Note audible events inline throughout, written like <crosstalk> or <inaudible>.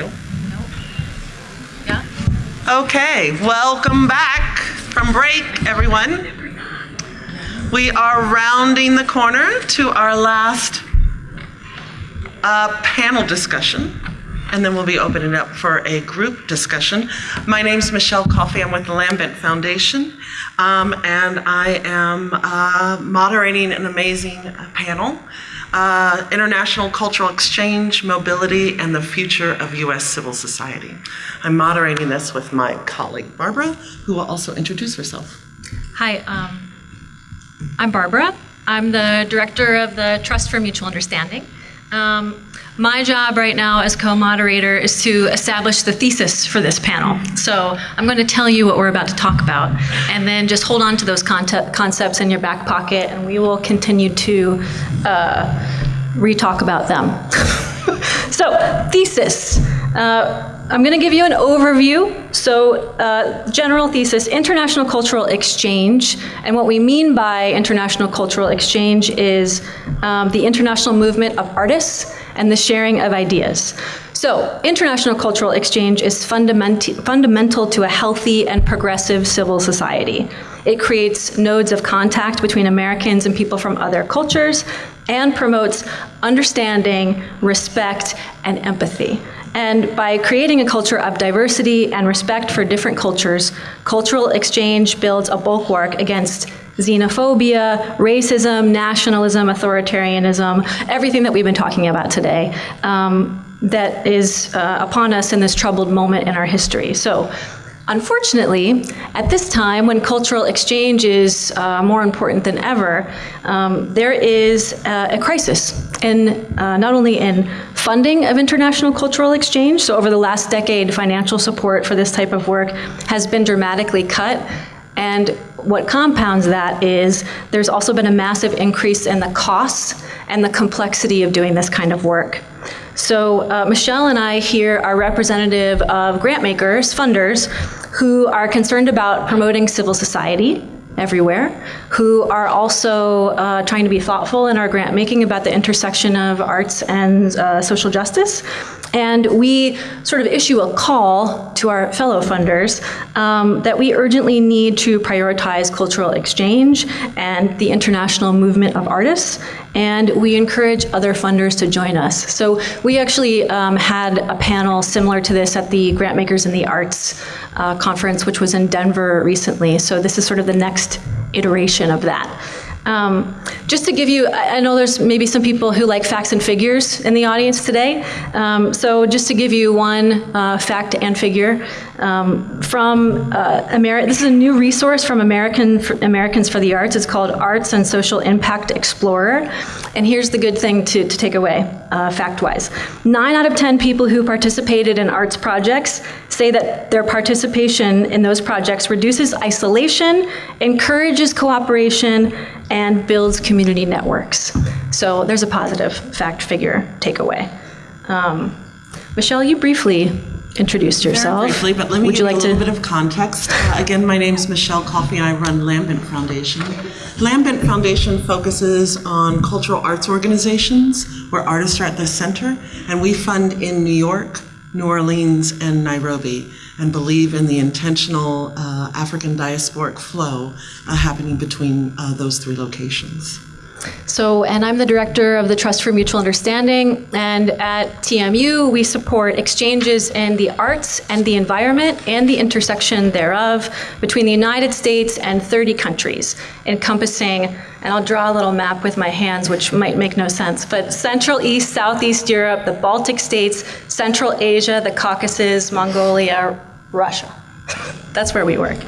Nope. Yeah? Okay, welcome back from break, everyone. We are rounding the corner to our last uh, panel discussion, and then we'll be opening up for a group discussion. My name's Michelle Coffey. I'm with the Lambent Foundation, um, and I am uh, moderating an amazing uh, panel. Uh, International Cultural Exchange, Mobility, and the Future of U.S. Civil Society. I'm moderating this with my colleague Barbara, who will also introduce herself. Hi, um, I'm Barbara. I'm the director of the Trust for Mutual Understanding. Um, my job right now as co-moderator is to establish the thesis for this panel. So I'm going to tell you what we're about to talk about, and then just hold on to those concepts in your back pocket, and we will continue to uh, re-talk about them. <laughs> so, thesis. Uh, I'm going to give you an overview. So, uh, general thesis international cultural exchange. And what we mean by international cultural exchange is um, the international movement of artists and the sharing of ideas. So, international cultural exchange is fundament- fundamental to a healthy and progressive civil society. It creates nodes of contact between Americans and people from other cultures and promotes understanding, respect, and empathy. And by creating a culture of diversity and respect for different cultures, cultural exchange builds a bulwark against xenophobia, racism, nationalism, authoritarianism, everything that we've been talking about today um, that is uh, upon us in this troubled moment in our history. So, Unfortunately, at this time when cultural exchange is uh, more important than ever, um, there is uh, a crisis in uh, not only in funding of international cultural exchange, so over the last decade, financial support for this type of work has been dramatically cut. And what compounds that is there's also been a massive increase in the costs and the complexity of doing this kind of work. So uh, Michelle and I here are representative of grant makers, funders, who are concerned about promoting civil society everywhere, who are also uh, trying to be thoughtful in our grant making about the intersection of arts and uh, social justice. And we sort of issue a call to our fellow funders um, that we urgently need to prioritize cultural exchange and the international movement of artists. And we encourage other funders to join us. So we actually um, had a panel similar to this at the Grantmakers in the Arts uh, conference, which was in Denver recently. So this is sort of the next iteration of that. Um, just to give you, I know there's maybe some people who like facts and figures in the audience today. Um, so just to give you one uh, fact and figure um, from uh, this is a new resource from American for Americans for the Arts. It's called Arts and Social Impact Explorer. And here's the good thing to, to take away, uh, fact-wise: nine out of ten people who participated in arts projects say that their participation in those projects reduces isolation, encourages cooperation, and builds community networks. So there's a positive fact figure takeaway. Um, Michelle, you briefly introduced yourself. Very briefly, but let me Would give you like a little to? bit of context. Uh, again, my name is Michelle Coffey, I run Lambent Foundation. Lambent Foundation focuses on cultural arts organizations where artists are at the center, and we fund in New York, New Orleans, and Nairobi, and believe in the intentional uh, African diasporic flow uh, happening between uh, those three locations. So, and I'm the director of the Trust for Mutual Understanding. And at TMU, we support exchanges in the arts and the environment and the intersection thereof between the United States and 30 countries, encompassing, and I'll draw a little map with my hands, which might make no sense, but Central East, Southeast Europe, the Baltic states, Central Asia, the Caucasus, Mongolia, Russia. That's where we work.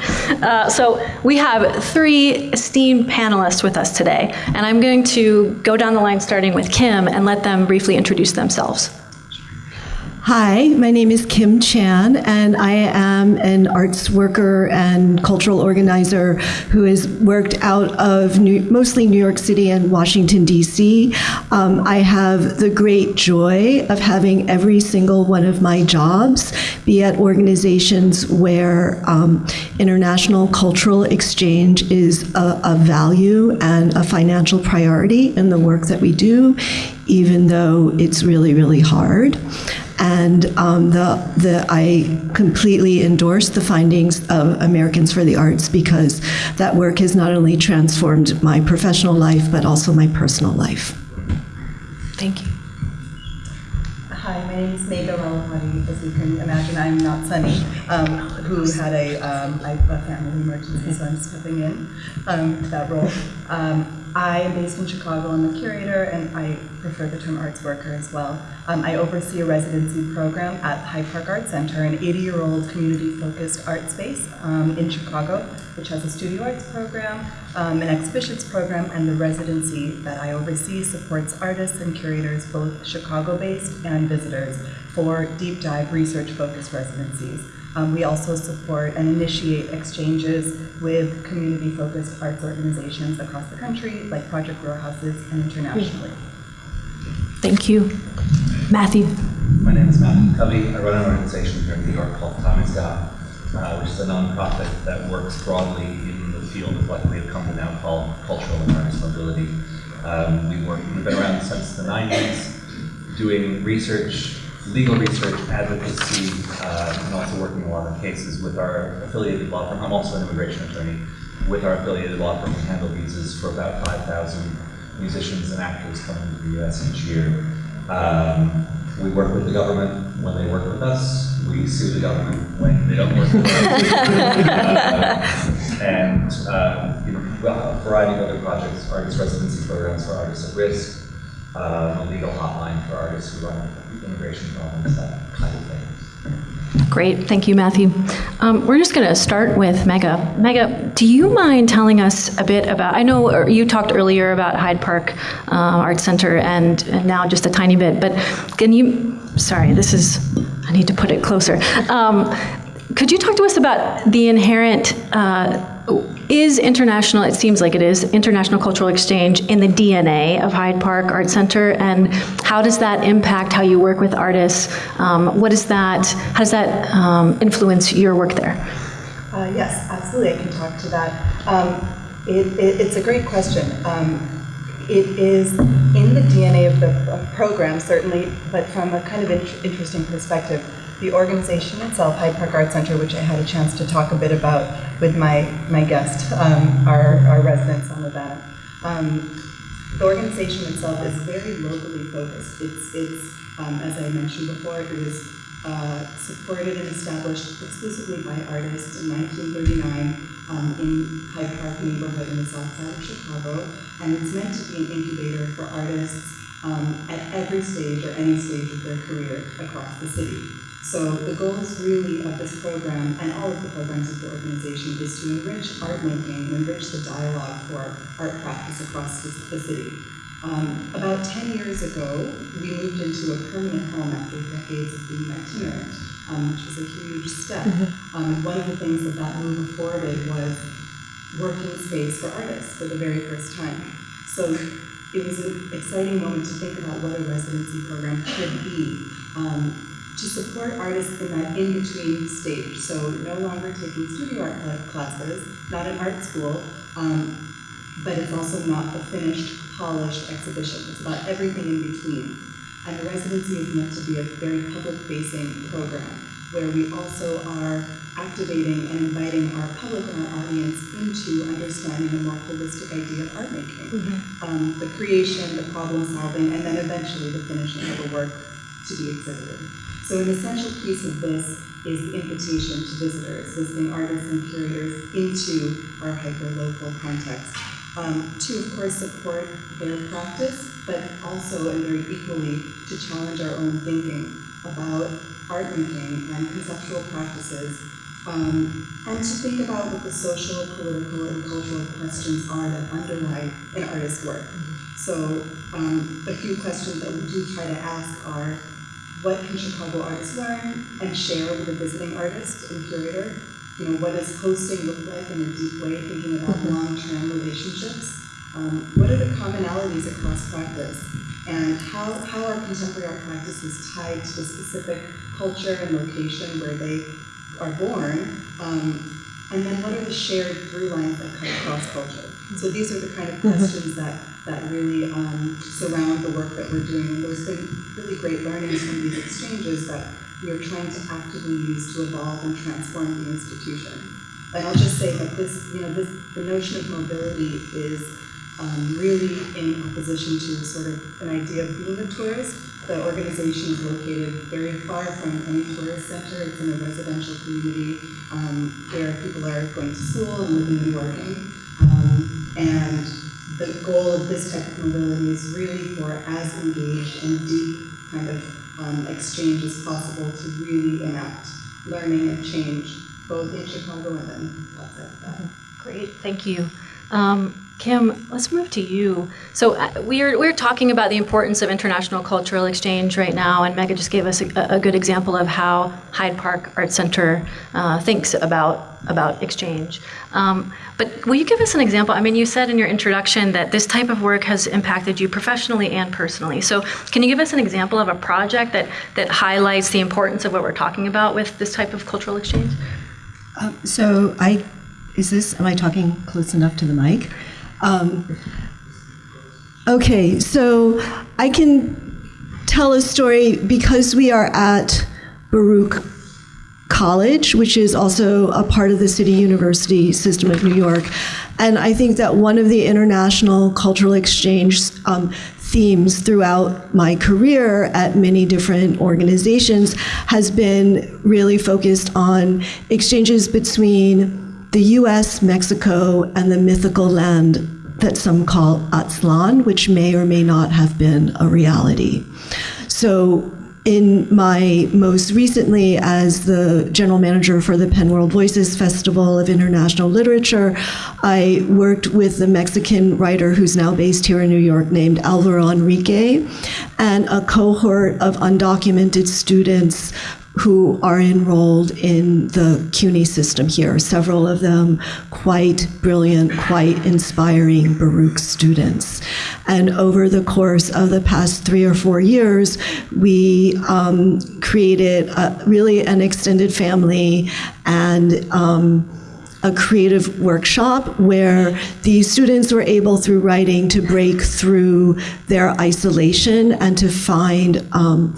Uh, so we have three esteemed panelists with us today, and I'm going to go down the line starting with Kim and let them briefly introduce themselves. Hi, my name is Kim Chan, and I am an arts worker and cultural organizer who has worked out of New, mostly New York City and Washington, D.C. Um, I have the great joy of having every single one of my jobs be at organizations where um, international cultural exchange is a, a value and a financial priority in the work that we do, even though it's really, really hard. And um, the, the, I completely endorse the findings of Americans for the Arts because that work has not only transformed my professional life, but also my personal life. Thank you. Hi, my name is Megha Ralapati. As you can imagine, I'm not Sunny, um, who had a, um, I- a family emergency, so I'm stepping in um, that role. I am based in Chicago. I'm a curator, and I prefer the term arts worker as well. Um, I oversee a residency program at Hyde Park Art Center, an 80-year-old community-focused art space um, in Chicago, which has a studio arts program, um, an exhibitions program, and the residency that I oversee supports artists and curators, both Chicago-based and visitors, for deep dive research-focused residencies. Um, we also support and initiate exchanges with community-focused arts organizations across the country, like Project Row Houses, and internationally. Thank you. Matthew. My name is Matthew Covey. I run an organization here in New York called time Tamizdat, uh, which is a nonprofit that works broadly in the field of what we have come to now call cultural and artist mobility. Um, we work, we've been around since the 90s, doing research, legal research, advocacy, uh, and also working a lot of cases with our affiliated law firm. I'm also an immigration attorney with our affiliated law firm. We handle visas for about 5,000 musicians and actors coming to the U.S. each year. Um, we work with the government when they work with us. We sue the government when they don't work with us. Uh, <laughs> and uh, you know, well, a variety of other projects, artist residency programs for artists at risk, uh, a legal hotline for artists who run immigration problems, that kind of thing. Great, thank you, Matthew. Um, we're just going to start with Megha. Megha, do you mind telling us a bit about? I know you talked earlier about Hyde Park uh, Art Center, and, and now just a tiny bit. But can you? Sorry, this is. I need to put it closer. Um, could you talk to us about the inherent? Uh, is international, it seems like it is, international cultural exchange in the DNA of Hyde Park Art Center, and how does that impact how you work with artists? Um, what is that, how does that um, influence your work there? Uh, yes, absolutely. I can talk to that. Um, it, it, it's a great question. Um, it is in the DNA of the program, certainly, but from a kind of int- interesting perspective. The organization itself, Hyde Park Art Center, which I had a chance to talk a bit about with my, my guest, um, our, our resident Samadana. Um, the organization itself is very locally focused. It's, it's um, as I mentioned before, it was uh, supported and established exclusively by artists in 1939 um, in Hyde Park neighborhood in the south side of Chicago, and it's meant to be an incubator for artists um, at every stage or any stage of their career across the city. So the goal is really of this program and all of the programs of the organization is to enrich art making enrich the dialogue for art practice across the, city. Um, about 10 years ago, we moved into a permanent home after decades of being itinerant, um, which was a huge step. Um, and one of the things that that move afforded was working space for artists for the very first time. So it was an exciting moment to think about what a residency program could be um, to support artists in that in-between stage. So no longer taking studio art cla- classes, not an art school, um, but it's also not a finished, polished exhibition. It's about everything in between. And the residency is meant to be a very public-facing program where we also are activating and inviting our public and our audience into understanding a more holistic idea of art making. Um, the creation, the problem solving, and then eventually the finishing of the work to be exhibited. So an essential piece of this is the invitation to visitors, visiting artists and curators into our hyper-local context. Um, to, of course, support their practice, but also and very equally to challenge our own thinking about art making and conceptual practices, um, and to think about what the social, political, and cultural questions are that underlie an artist's work. So, um, a few questions that we do try to ask are what can Chicago artists learn and share with a visiting artist and curator? You know, what does hosting look like in a deep way, thinking about long-term relationships? Um, what are the commonalities across practice? And how, how are contemporary art practices tied to the specific culture and location where they are born? Um, and then what are the shared through lines that cut across culture? So these are the kind of questions that, that really um, surround the work that we're doing. And there's been really great learnings from these exchanges that we are trying to actively use to evolve and transform the institution. And I'll just say that this, you know, this, the notion of mobility is um, really in opposition to sort of an idea of being a tourist. The organization is located very far from any tourist center. It's in a residential community um, where people are going to school and living and working. Um, and the goal of this type of mobility is really for as engaged and deep kind of um, exchange as possible to really enact learning and change, both in Chicago and then outside of that. Great, thank you. Um, Kim, let's move to you. So uh, we're, we're talking about the importance of international cultural exchange right now, and Megha just gave us a, a good example of how Hyde Park Art Center uh, thinks about, about exchange. Um, but will you give us an example? I mean, you said in your introduction that this type of work has impacted you professionally and personally. So can you give us an example of a project that, that highlights the importance of what we're talking about with this type of cultural exchange? Um, So I, is this, am I talking close enough to the mic? Um, Okay, so I can tell a story because we are at Baruch College, which is also a part of the City University system of New York. And I think that one of the international cultural exchange um, themes throughout my career at many different organizations has been really focused on exchanges between the US, Mexico, and the mythical land that some call Aztlan, which may or may not have been a reality. So in my most recently as the general manager for the PEN World Voices Festival of International Literature, I worked with a Mexican writer who's now based here in New York named Alvaro Enrigue and a cohort of undocumented students who are enrolled in the CUNY system here, several of them quite brilliant, quite inspiring Baruch students. And over the course of the past three or four years, we um, created a, really an extended family and um, a creative workshop where the students were able, through writing, to break through their isolation and to find um,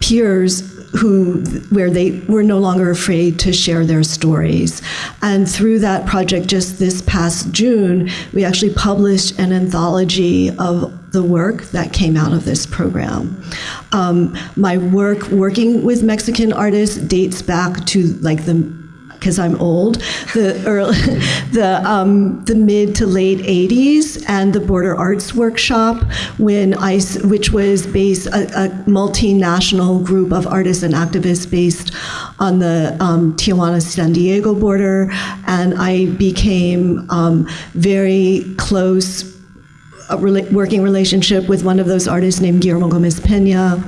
peers who where they were no longer afraid to share their stories. And through that project just this past june we actually published an anthology of the work that came out of this program. Um, my work working with mexican artists dates back to like the because I'm old, the early, <laughs> the um, the mid to late '80s, and the Border Arts Workshop, when I, which was based a, a multinational group of artists and activists based on the um, Tijuana San Diego border, and I became um, very close rela- working relationship with one of those artists named Guillermo Gomez Pena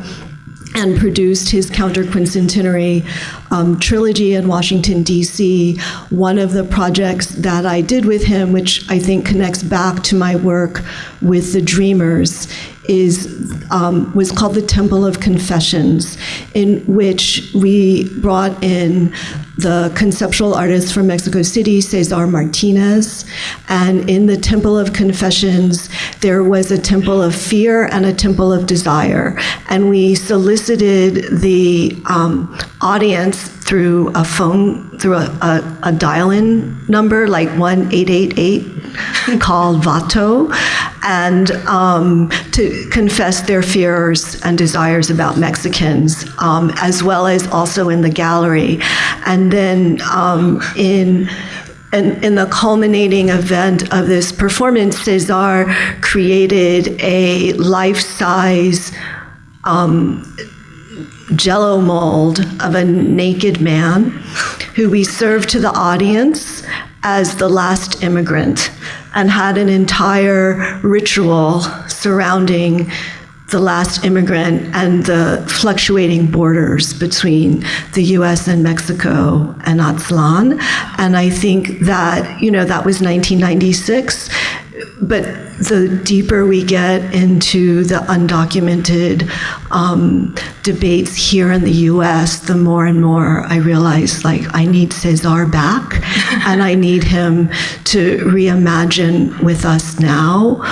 and produced his counter-quincentenary um, trilogy in Washington, D.C. One of the projects that I did with him, which I think connects back to my work with the Dreamers, is um, was called the Temple of Confessions, in which we brought in the conceptual artist from Mexico City, Cesar Martinez, and in the Temple of Confessions, there was a temple of fear and a temple of desire, and we solicited the um, audience through a phone, through a, a, a dial-in number like 1-888 called Vato, and um, to confess their fears and desires about Mexicans, um, as well as also in the gallery. And then um, in in, the culminating event of this performance, Cesar created a life-size um, jello mold of a naked man who we served to the audience as the last immigrant and had an entire ritual surrounding the last immigrant and the fluctuating borders between the US and Mexico and Aztlan. And I think that, you know, that was 1996. But the deeper we get into the undocumented um, debates here in the US, the more and more I realize like I need Cesar back <laughs> and I need him to reimagine with us now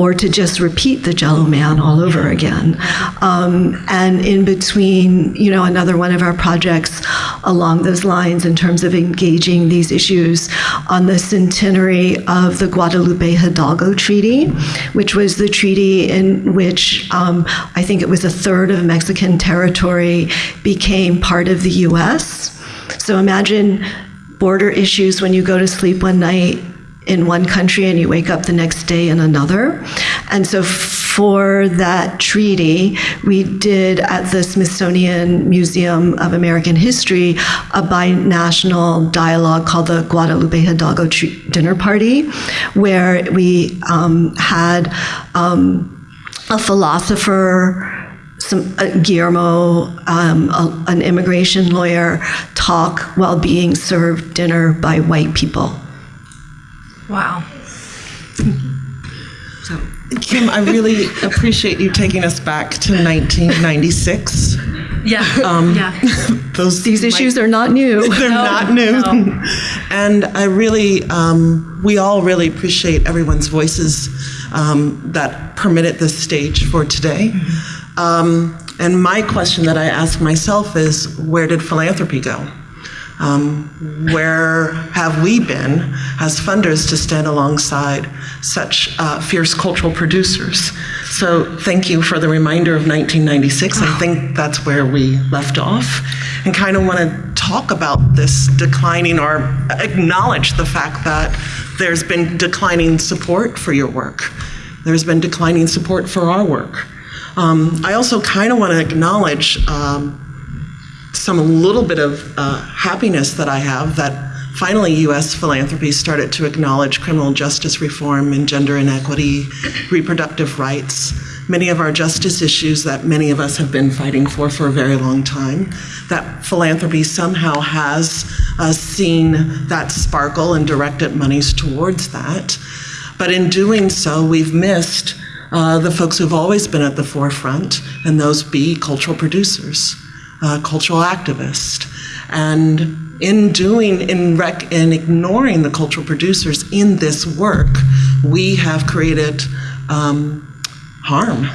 or to just repeat the Jello Man all over again. Um, and in between, you know, another one of our projects along those lines in terms of engaging these issues on the centenary of the Guadalupe Hidalgo Treaty, which was the treaty in which um, I think it was a third of Mexican territory became part of the US. So imagine border issues when you go to sleep one night in one country and you wake up the next day in another. And so for that treaty, we did at the Smithsonian Museum of American History a binational dialogue called the Guadalupe Hidalgo Dinner Party, where we um, had um, a philosopher some uh, Guillermo, um, a, an immigration lawyer, talk while being served dinner by white people. Wow. So. Kim, I really appreciate you taking us back to 1996. Yeah. Um, yeah. <laughs> Those These issues are not new. <laughs> they're not new. no. <laughs> and I really, um, we all really appreciate everyone's voices um, that permitted this stage for today. Um, and my question that I ask myself is where did philanthropy go? Um, where have we been as funders to stand alongside such uh, fierce cultural producers? So thank you for the reminder of 1996. I think that's where we left off and kind of want to talk about this declining or acknowledge the fact that there's been declining support for your work. There's been declining support for our work. Um, I also kind of want to acknowledge um, some little bit of uh, happiness that I have that finally U.S. philanthropy started to acknowledge criminal justice reform and gender inequity, reproductive rights, many of our justice issues that many of us have been fighting for for a very long time. That philanthropy somehow has uh, seen that sparkle and directed monies towards that. But in doing so, we've missed uh, the folks who've always been at the forefront, and those be cultural producers uh, cultural activist. And in doing, in, rec- in ignoring the cultural producers in this work, we have created um, harm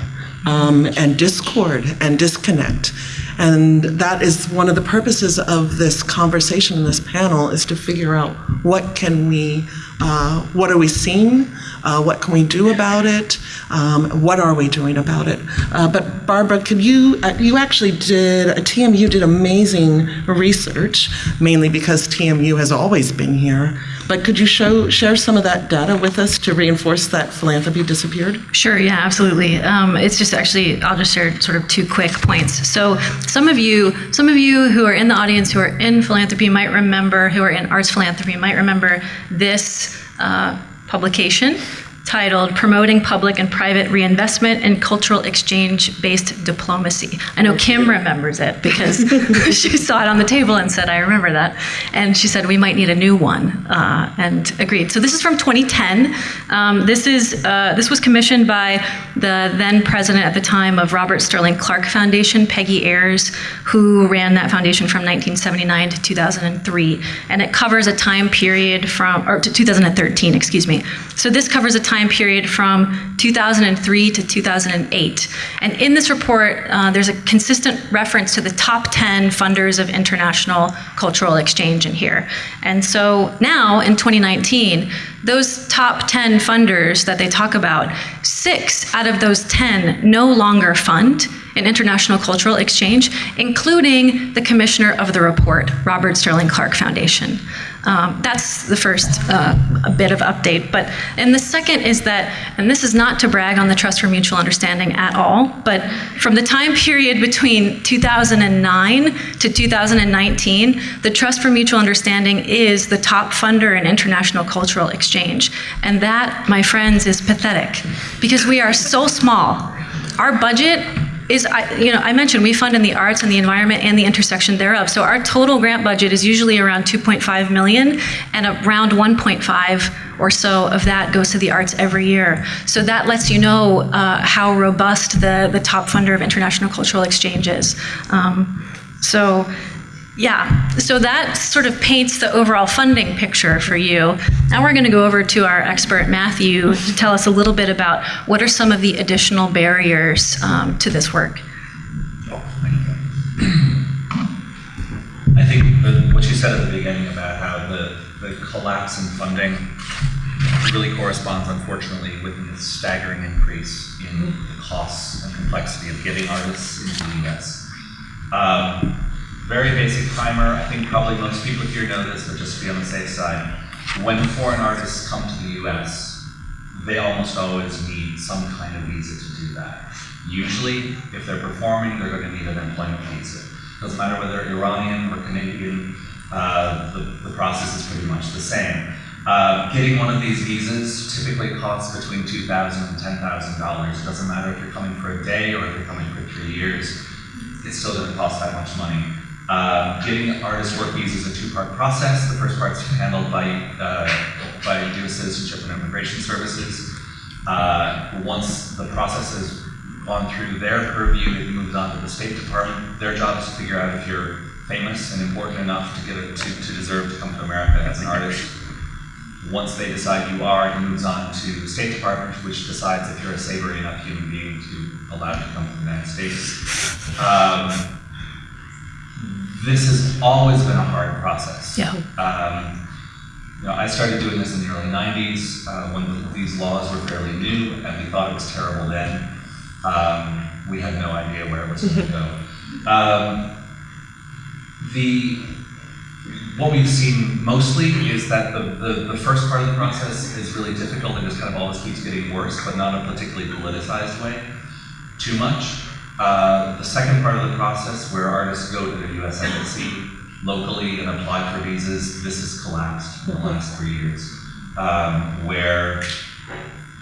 um, and discord and disconnect. And that is one of the purposes of this conversation, this panel, is to figure out what can we, uh, what are we seeing, uh, what can we do about it, um, what are we doing about it. Uh, but Barbara, could you, uh, you actually did, TMU did amazing research, mainly because TMU has always been here. But could you show, share some of that data with us to reinforce that philanthropy disappeared? Sure, yeah, absolutely. Um, it's just actually, I'll just share sort of two quick points. So some of you, some of you who are in the audience who are in philanthropy might remember, who are in arts philanthropy might remember this uh, publication titled Promoting Public and Private Reinvestment and Cultural Exchange Based Diplomacy. I know Kim remembers it because <laughs> <laughs> she saw it on the table and said, I remember that. And she said, we might need a new one, uh, and agreed. So this is from 2010. Um, this, is, uh, this was commissioned by the then president at the time of Robert Sterling Clark Foundation, Peggy Ayers, who ran that foundation from 1979 to 2003. And it covers a time period from, or to 2013, excuse me. So this covers a time period from 2003 to 2008. And in this report, uh, there's a consistent reference to the top 10 funders of international cultural exchange in here. And so now in 2019, those top 10 funders that they talk about, six out of those 10 no longer fund in international cultural exchange, including the commissioner of the report, Robert Sterling Clark Foundation. Um, that's the first uh, bit of update. But and the second is that, and this is not to brag on the Trust for Mutual Understanding at all, but from the time period between 2009 to 2019, the Trust for Mutual Understanding is the top funder in international cultural exchange, and that, my friends, is pathetic because we are so small. Our budget is, I, you know, I mentioned we fund in the arts and the environment and the intersection thereof. So our total grant budget is usually around 2.5 million, and around 1.5 or so of that goes to the arts every year. So that lets you know uh, how robust the, the top funder of international cultural exchange is. Um, so Yeah, so that sort of paints the overall funding picture for you. Now we're going to go over to our expert, Matthew, to tell us a little bit about what are some of the additional barriers um, to this work. I think what you said at the beginning about how the, the collapse in funding really corresponds, unfortunately, with the staggering increase in the costs and complexity of getting artists into the US. Um, very basic primer, I think probably most people here know this, but just to be on the safe side, when foreign artists come to the US, they almost always need some kind of visa to do that. Usually, if they're performing, they're going to need an employment visa. Doesn't matter whether Iranian or Canadian, uh, the, the process is pretty much the same. Uh, getting one of these visas typically costs between $2,000 and $10,000. It doesn't matter if you're coming for a day or if you're coming for three years, it's still going to cost that much money. Uh, getting artist work visas is a two-part process. The first part is handled by, uh, by U.S. Citizenship and Immigration Services. Uh, once the process has gone through their purview, it moves on to the State Department. Their job is to figure out if you're famous and important enough to get it to, to deserve to come to America as an artist. Once they decide you are, it moves on to the State Department, which decides if you're a savory enough human being to allow you to come to the United States. Um, this has always been a hard process. Yeah. Um, you know, I started doing this in the early 90s uh, when these laws were fairly new, and we thought it was terrible then. Um, we had no idea where it was going <laughs> to go. Um, the what we've seen mostly is that the, the, the, first part of the process is really difficult and just kind of always keeps getting worse, but not in a particularly politicized way, too much. Uh, the second part of the process, where artists go to the U.S. Embassy locally and apply for visas, this has collapsed in the last three years, um, where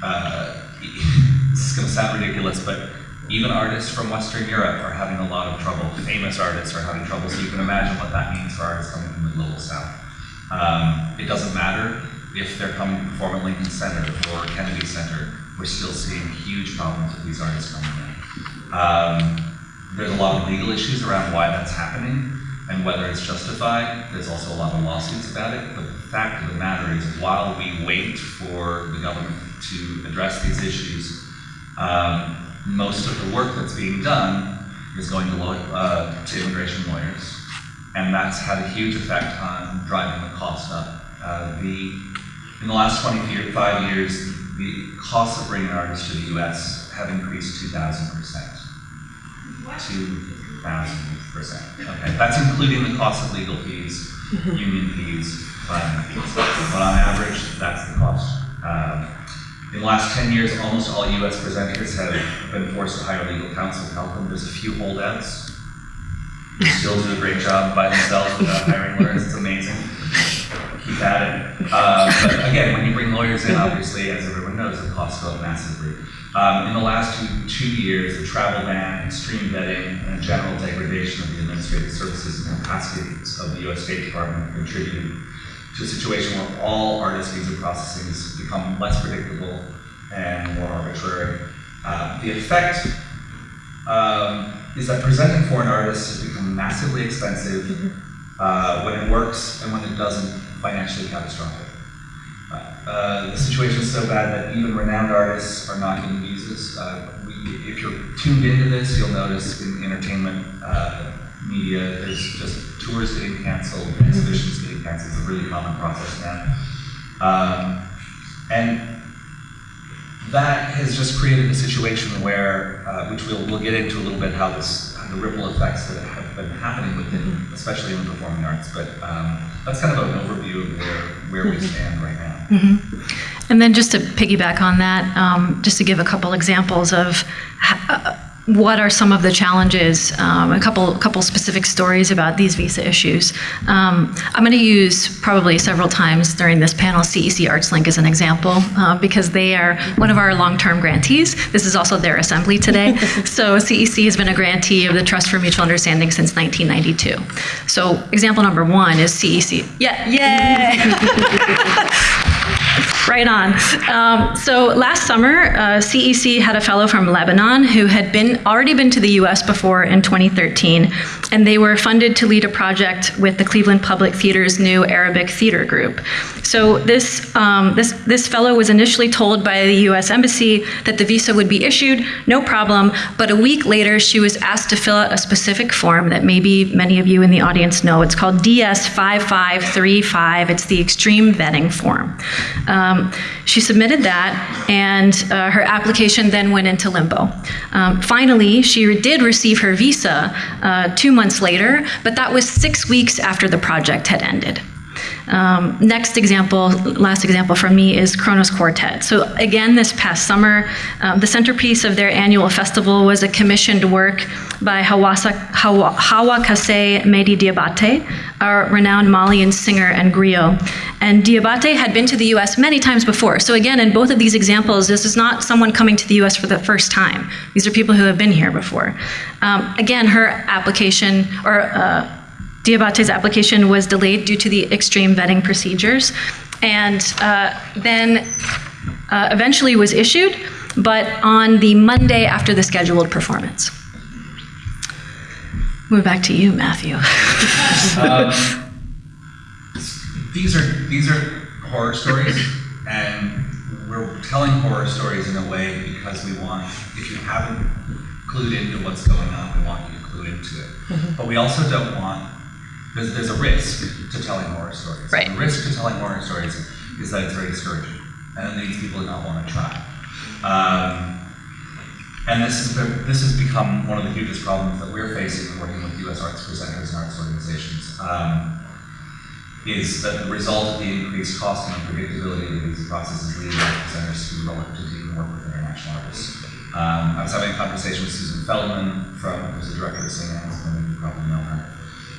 uh, <laughs> this is going to sound ridiculous, but even artists from Western Europe are having a lot of trouble. Famous artists are having trouble, so you can imagine what that means for artists coming from the global south. Um, it doesn't matter if they're coming to perform Lincoln Center or Kennedy Center, we're still seeing huge problems with these artists coming in. Um, there's a lot of legal issues around why that's happening and whether it's justified. There's also a lot of lawsuits about it, but the fact of the matter is while we wait for the government to address these issues, um, most of the work that's being done is going to, uh, to immigration lawyers, and that's had a huge effect on driving the cost up. Uh, the, in the last 25 years, the costs of bringing artists to the U.S. have increased 2,000 percent. 2,000 percent. Okay, that's including the cost of legal fees, <laughs> union fees, filing fees. But on average, that's the cost. Um, in the last 10 years, almost all U.S. presenters have been forced to hire legal counsel to help them. There's a few holdouts who still do a great job by themselves without hiring lawyers. It's amazing. Keep at it. Uh, but again, when you bring lawyers in, obviously, as everyone knows, the costs go up massively. Um, in the last two, two years, the travel ban, extreme vetting, and general degradation of the administrative services and capacities of the U.S. State Department have contributed to a situation where all artist visa processing has become less predictable and more arbitrary. Uh, the effect um, is that presenting foreign artists has become massively expensive uh, when it works and when it doesn't, financially catastrophic. Uh, the situation is so bad that even renowned artists are not getting visas. Uh, we, if you're tuned into this, you'll notice in entertainment uh, media, there's just tours getting canceled, exhibitions getting canceled. It's a really common process now. Um, and that has just created a situation where, uh, which we'll, we'll get into a little bit, how this, the ripple effects that have been happening within, especially in the performing arts. But um, that's kind of an overview of where, where we stand right now. Mm-hmm. And then just to piggyback on that, um, just to give a couple examples of uh, what are some of the challenges, um, a couple, couple specific stories about these visa issues. Um, I'm going to use probably several times during this panel CEC ArtsLink as an example uh, because they are one of our long-term grantees. This is also their assembly today. <laughs> so CEC has been a grantee of the Trust for Mutual Understanding since 1992. So example number one is CEC. Yeah, yay! <laughs> Right on. Um, so last summer, uh, CEC had a fellow from Lebanon who had been already been to the U.S. before in 2013, and they were funded to lead a project with the Cleveland Public Theater's new Arabic theater group. So this, um, this, this fellow was initially told by the US Embassy that the visa would be issued, no problem, but a week later she was asked to fill out a specific form that maybe many of you in the audience know. It's called DS 5535. It's the extreme vetting form. Um, she submitted that, and uh, her application then went into limbo. Um, finally, she did receive her visa uh, two months later, but that was six weeks after the project had ended. Um, next example, last example from me is Kronos Quartet. So again, this past summer, um, the centerpiece of their annual festival was a commissioned work by Hawasa, Hawa, Hawa Kasse Mady Diabate, a renowned Malian singer and griot. And Diabate had been to the US many times before. So again, in both of these examples, this is not someone coming to the US for the first time. These are people who have been here before. Um, again, her application, or uh, Diabate's application was delayed due to the extreme vetting procedures, and uh, then uh, eventually was issued, but on the Monday after the scheduled performance. Move back to you, Matthew. These are these are horror stories, and we're telling horror stories in a way because we want, if you haven't clued into what's going on, we want you to clue into it. But we also don't want there's, there's a risk to telling horror stories. Right. The risk to telling horror stories is that it's very discouraging, and it leads people to not want to try. Um, and this is this has become one of the hugest problems that we're facing working with U.S. arts presenters and arts organizations. Um, is that the result of the increased cost and unpredictability of these processes process is leading art presenters to be reluctant to even work with international artists. Um, I was having a conversation with Susan Feldman, from who's the director of St. Ann's, and you probably know her,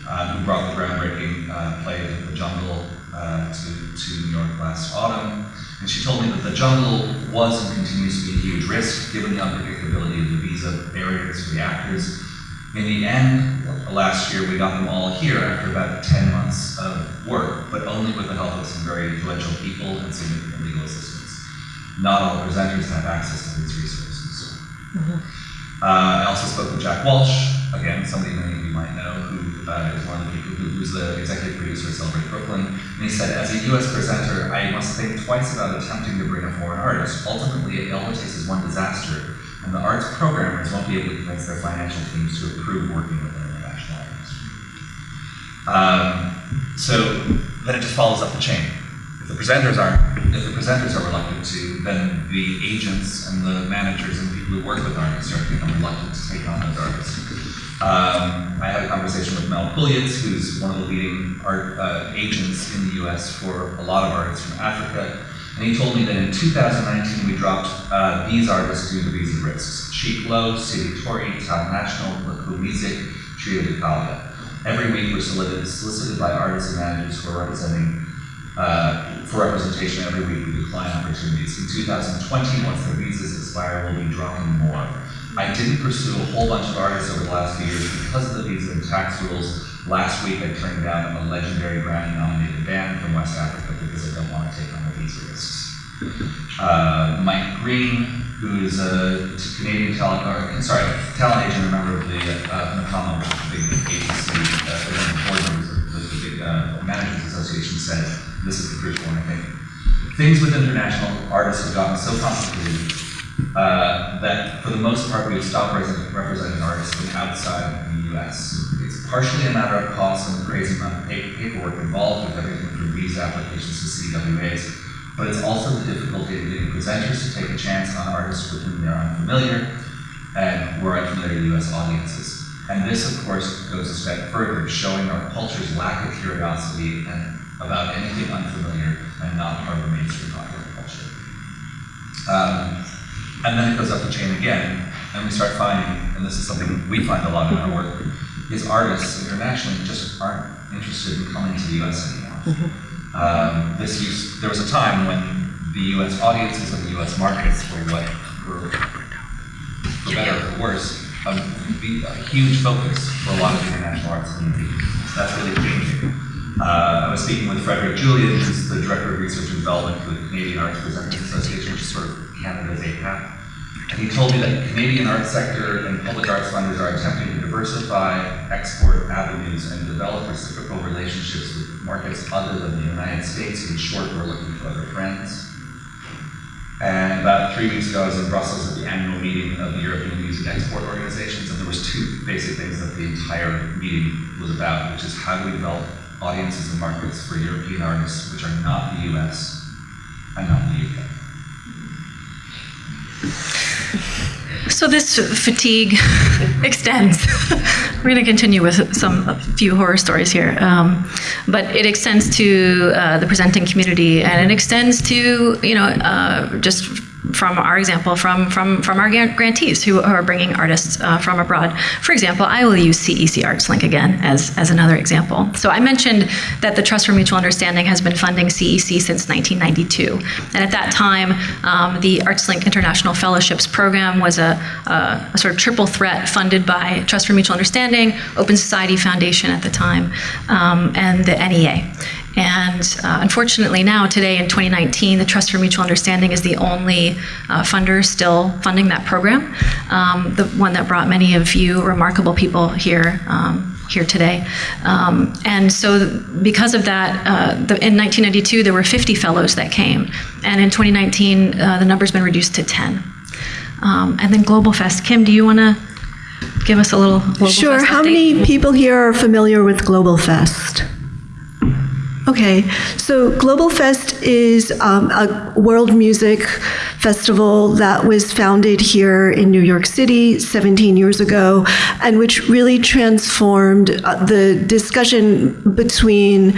uh, who brought the groundbreaking uh, play The Jungle uh, to, to New York last autumn. And she told me that the jungle was and continues to be a huge risk given the unpredictability of the visa barriers for the actors. In the end, last year we got them all here after about 10 months of work, but only with the help of some very influential people and significant legal assistance. Not all presenters have access to these resources. Uh, I also spoke with Jack Walsh, again, somebody many of you might know, who uh, is one of the people who, who's the executive producer of Celebrate Brooklyn. And he said, as a US presenter, I must think twice about attempting to bring a foreign artist. Ultimately, it takes is one disaster, and the arts programmers won't be able to convince their financial teams to approve working with an international artist. Um, so then it just follows up the chain. If the presenters aren't, if the presenters are reluctant to, then the agents and the managers and people who work with artists are become reluctant to take on those artists. Um, I had a conversation with Mel Pulietz, who's one of the leading art uh, agents in the U.S. for a lot of artists from Africa, and he told me that in 2019 we dropped uh, these artists due to visa risks: Cheikh Lô, Sidi Touré, Town National, Laku Music, Trio de Calia. Every week we're solicited, solicited by artists and managers who are representing uh, for representation every week we decline opportunities. In 2020, once their visas expire, we'll be dropping more. I didn't pursue a whole bunch of artists over the last few years because of the visa and tax rules. Last week I turned down a legendary Grammy nominated band from West Africa because I don't want to take on the visa risks. Uh, Mike Green, who is a Canadian talent, or sorry, talent agent, a member of the uh, big agency, uh, one of the board members of the big uh, managers association, said, this is the crucial one, I think. Things with international artists have gotten so complicated uh, that for the most part we've stopped representing, representing artists from outside the U.S. It's partially a matter of cost and the crazy amount of pa- paperwork involved with everything from visa applications to CWAs, but it's also the difficulty of getting presenters to take a chance on artists with whom they're unfamiliar and who are unfamiliar to U.S. audiences. And this, of course, goes a step further, showing our culture's lack of curiosity and about anything unfamiliar and not part of mainstream popular culture. Um, and then it goes up the chain again, and we start finding, and this is something we find a lot in our work, is artists internationally just aren't interested in coming to the US anymore. Um, this used, there was a time when the US audiences and the US markets were what were, for better or for worse, a, a huge focus for a lot of international arts. That's really changing. Uh, I was speaking with Frédéric Julien, who's the Director of Research and Development for the Canadian Arts Presenters Association, which is sort of Canada's APAC. And he told me that the Canadian arts sector and public arts funders are attempting to diversify export avenues and develop reciprocal relationships with markets other than the United States. In short, we're looking for other friends. And about three weeks ago, I was in Brussels at the annual meeting of the European Music Export Organizations, and there was two basic things that the entire meeting was about, which is how do we develop audiences and markets for European artists which are not the US and not the UK. So this fatigue <laughs> extends. We're going to continue with some a few horror stories here, um, but it extends to uh, the presenting community, and it extends to you know uh, just from our example from from from our grantees who are bringing artists uh, from abroad. For example, I will use CEC Arts Link again as as another example. So I mentioned that the Trust for Mutual Understanding has been funding CEC since 1992, and at that time, um, the Arts Link International Fellowships Program was a, a, a sort of triple threat funded by Trust for Mutual Understanding, Open Society Foundation at the time, um, and the NEA. And uh, unfortunately, now, today in 2019, the Trust for Mutual Understanding is the only uh, funder still funding that program, um, the one that brought many of you remarkable people here. Um, here today. Um, and so, because of that, uh, the, in 1992, there were 50 fellows that came. And in 2019, uh, the number's been reduced to 10. Um, and then Global Fest. Kim, do you want to give us a little Global Sure. Fest How update? many people here are familiar with Global Fest? Okay, so Global Fest is um, a world music festival that was founded here in New York City 17 years ago, and which really transformed uh, the discussion between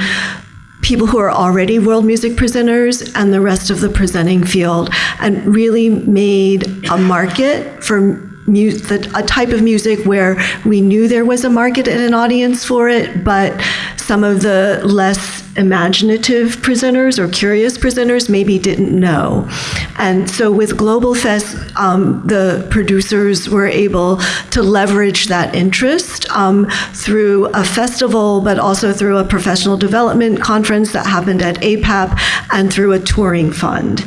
people who are already world music presenters and the rest of the presenting field, and really made a market for the, a type of music where we knew there was a market and an audience for it, but some of the less imaginative presenters or curious presenters maybe didn't know. And so with Global Fest, um, the producers were able to leverage that interest um, through a festival, but also through a professional development conference that happened at APAP and through a touring fund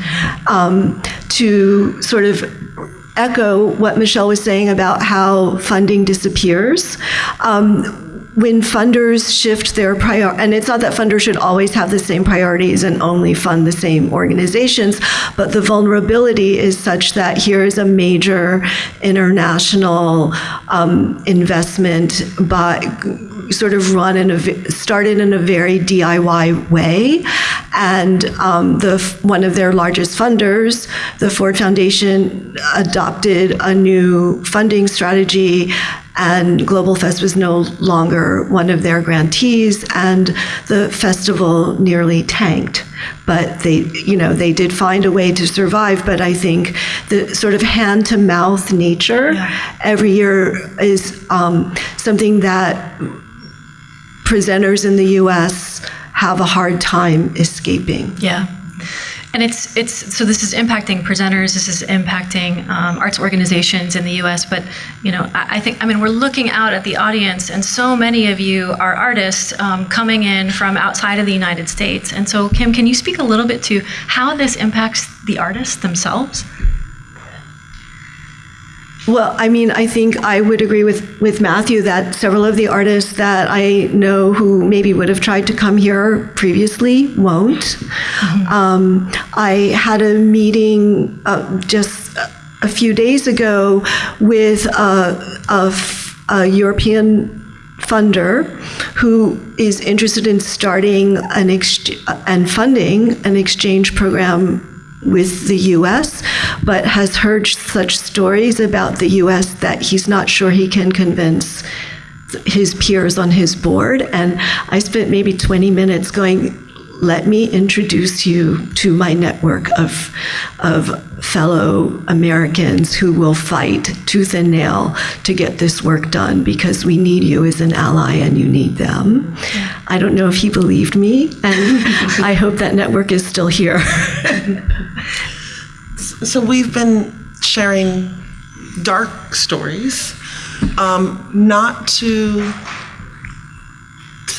um, to sort of echo what Michelle was saying about how funding disappears. Um, when funders shift their prior, and it's not that funders should always have the same priorities and only fund the same organizations, but the vulnerability is such that here is a major international um, investment by sort of run in a started in a very DIY way, and um, the one of their largest funders, the Ford Foundation, adopted a new funding strategy. And Global Fest was no longer one of their grantees, and the festival nearly tanked. But they, you know, they did find a way to survive. But I think the sort of hand-to-mouth nature every year is um, something that presenters in the U.S. have a hard time escaping. Yeah. And it's it's so this is impacting presenters. This is impacting um, arts organizations in the U.S. But you know, I, I, think I mean we're looking out at the audience, and so many of you are artists um, coming in from outside of the United States. And so, Kim, can you speak a little bit to how this impacts the artists themselves? Well, I mean, I think I would agree with, with Matthew that several of the artists that I know who maybe would have tried to come here previously won't. Um, I had a meeting uh, just a few days ago with a European funder who is interested in starting an ex- and funding an exchange program with the US, but has heard such stories about the US that he's not sure he can convince his peers on his board. And I spent maybe 20 minutes going, let me introduce you to my network of, of fellow Americans who will fight tooth and nail to get this work done because we need you as an ally and you need them. I don't know if he believed me, and <laughs> I hope that network is still here. <laughs> So we've been sharing dark stories, um, not to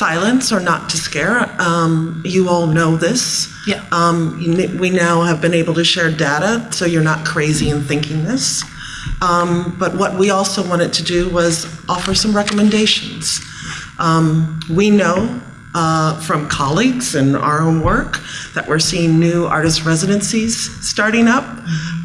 silence or not to scare. Um, you all know this. Yeah. Um, you, we now have been able to share data, so you're not crazy in thinking this. Um, But what we also wanted to do was offer some recommendations. Um, We know uh, from colleagues and our own work that we're seeing new artist residencies starting up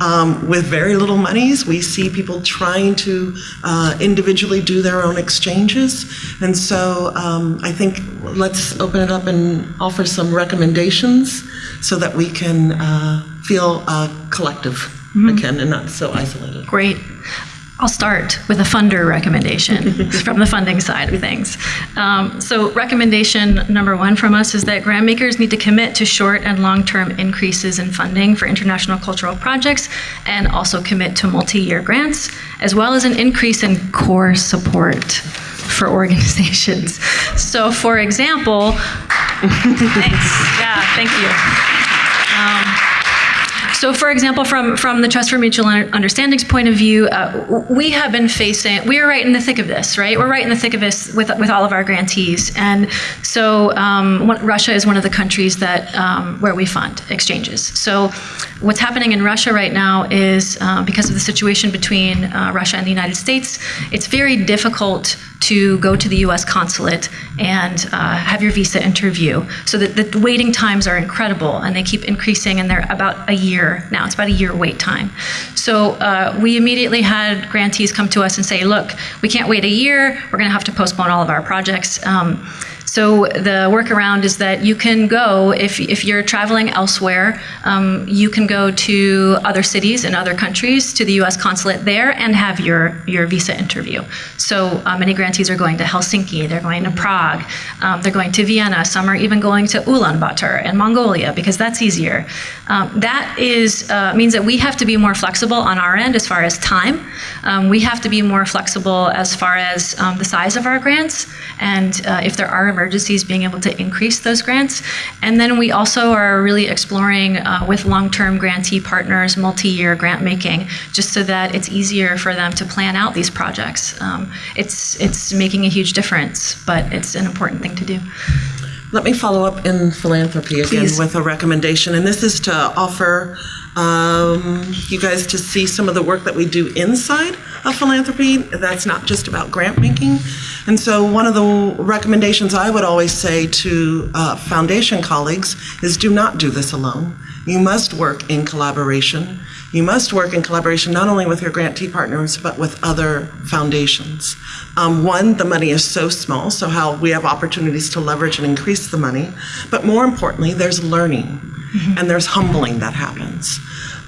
um, with very little monies. We see people trying to uh, individually do their own exchanges. And so um, I think let's open it up and offer some recommendations so that we can uh, feel uh, collective again and not so isolated. Great. I'll start with a funder recommendation <laughs> from the funding side of things. Um, so, recommendation number one from us is that grant makers need to commit to short and long term increases in funding for international cultural projects and also commit to multi year grants, as well as an increase in core support for <laughs> organizations. So, for example, <laughs> thanks. Yeah, thank you. So, for example, from, from the Trust for Mutual Understanding's point of view, uh, we have been facing, we are right in the thick of this, right? We're right in the thick of this with, with all of our grantees. And so, um, Russia is one of the countries that, um, where we fund exchanges. So, what's happening in Russia right now is uh, because of the situation between uh, Russia and the United States, it's very difficult to go to the US consulate and uh, have your visa interview. So that the waiting times are incredible and they keep increasing and they're about a year now. It's about a year wait time. So uh, we immediately had grantees come to us and say, look, we can't wait a year. We're going to have to postpone all of our projects. Um, so the workaround is that you can go if, if you're traveling elsewhere, um, you can go to other cities in other countries to the U.S. consulate there and have your your visa interview. So uh, many grantees are going to Helsinki, they're going to Prague, um, they're going to Vienna. Some are even going to Ulaanbaatar in Mongolia because that's easier. Um, that is uh, means that we have to be more flexible on our end as far as time. Um, we have to be more flexible as far as um, the size of our grants and uh, if there are emergencies, being able to increase those grants. And then we also are really exploring uh, with long-term grantee partners, multi-year grant making, just so that it's easier for them to plan out these projects. Um, it's it's making a huge difference, but it's an important thing to do. Let me follow up in philanthropy again Please. with a recommendation, and this is to offer um, you guys to see some of the work that we do inside of philanthropy. That's not just about grant making. And so, one of the recommendations I would always say to uh, foundation colleagues is do not do this alone. You must work in collaboration. You must work in collaboration not only with your grantee partners, but with other foundations. Um, one, the money is so small, so how we have opportunities to leverage and increase the money. But more importantly, there's learning and there's humbling that happens.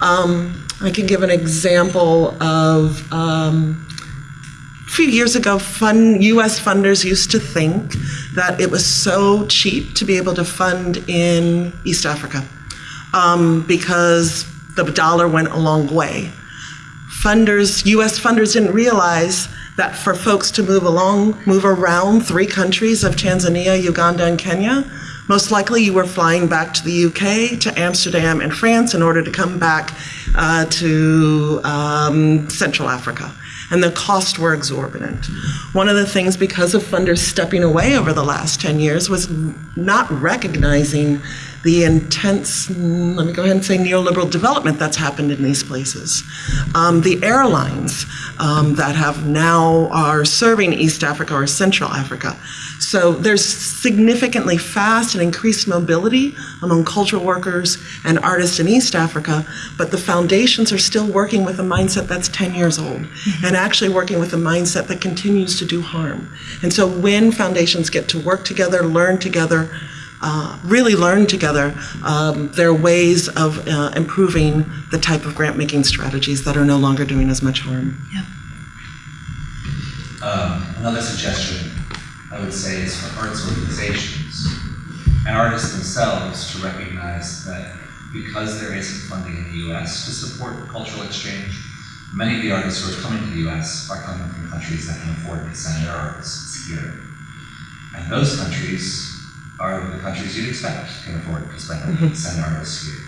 Um, I can give an example of um, a few years ago, fund, U.S. funders used to think that it was so cheap to be able to fund in East Africa um, because the dollar went a long way. Funders, U.S. funders didn't realize that for folks to move along, move around three countries of Tanzania, Uganda, and Kenya, most likely you were flying back to the UK, to Amsterdam and France in order to come back uh, to um, Central Africa. And the costs were exorbitant. One of the things, because of funders stepping away over the last 10 years, was not recognizing the intense, let me go ahead and say, neoliberal development that's happened in these places. Um, the airlines um, that have now are serving East Africa or Central Africa. So there's significantly fast and increased mobility among cultural workers and artists in East Africa, but the foundations are still working with a mindset that's 10 years old and actually working with a mindset that continues to do harm. And so when foundations get to work together, learn together, uh, really learn together, um, there are ways of uh, improving the type of grant making strategies that are no longer doing as much harm. Um, another suggestion I would say is for arts organizations and artists themselves to recognize that because there isn't funding in the US to support cultural exchange, many of the artists who are coming to the US are coming from countries that can afford to send their artists here. And those countries are the countries you'd expect can afford to spend, mm-hmm. send artists here.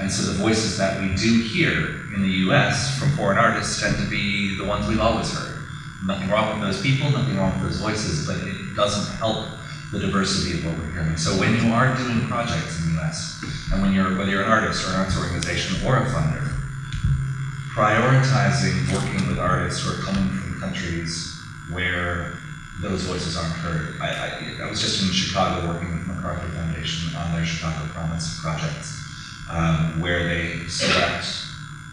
And so the voices that we do hear in the US from foreign artists tend to be the ones we've always heard. Nothing wrong with those people, nothing wrong with those voices, but it doesn't help the diversity of what we're hearing. So when you are doing projects in the US, and when you're, whether you're an artist or an arts organization or a funder, prioritizing working with artists who are coming from countries where those voices aren't heard. I, I, I was just in Chicago working with the MacArthur Foundation on their Chicago Promise projects, um, where they select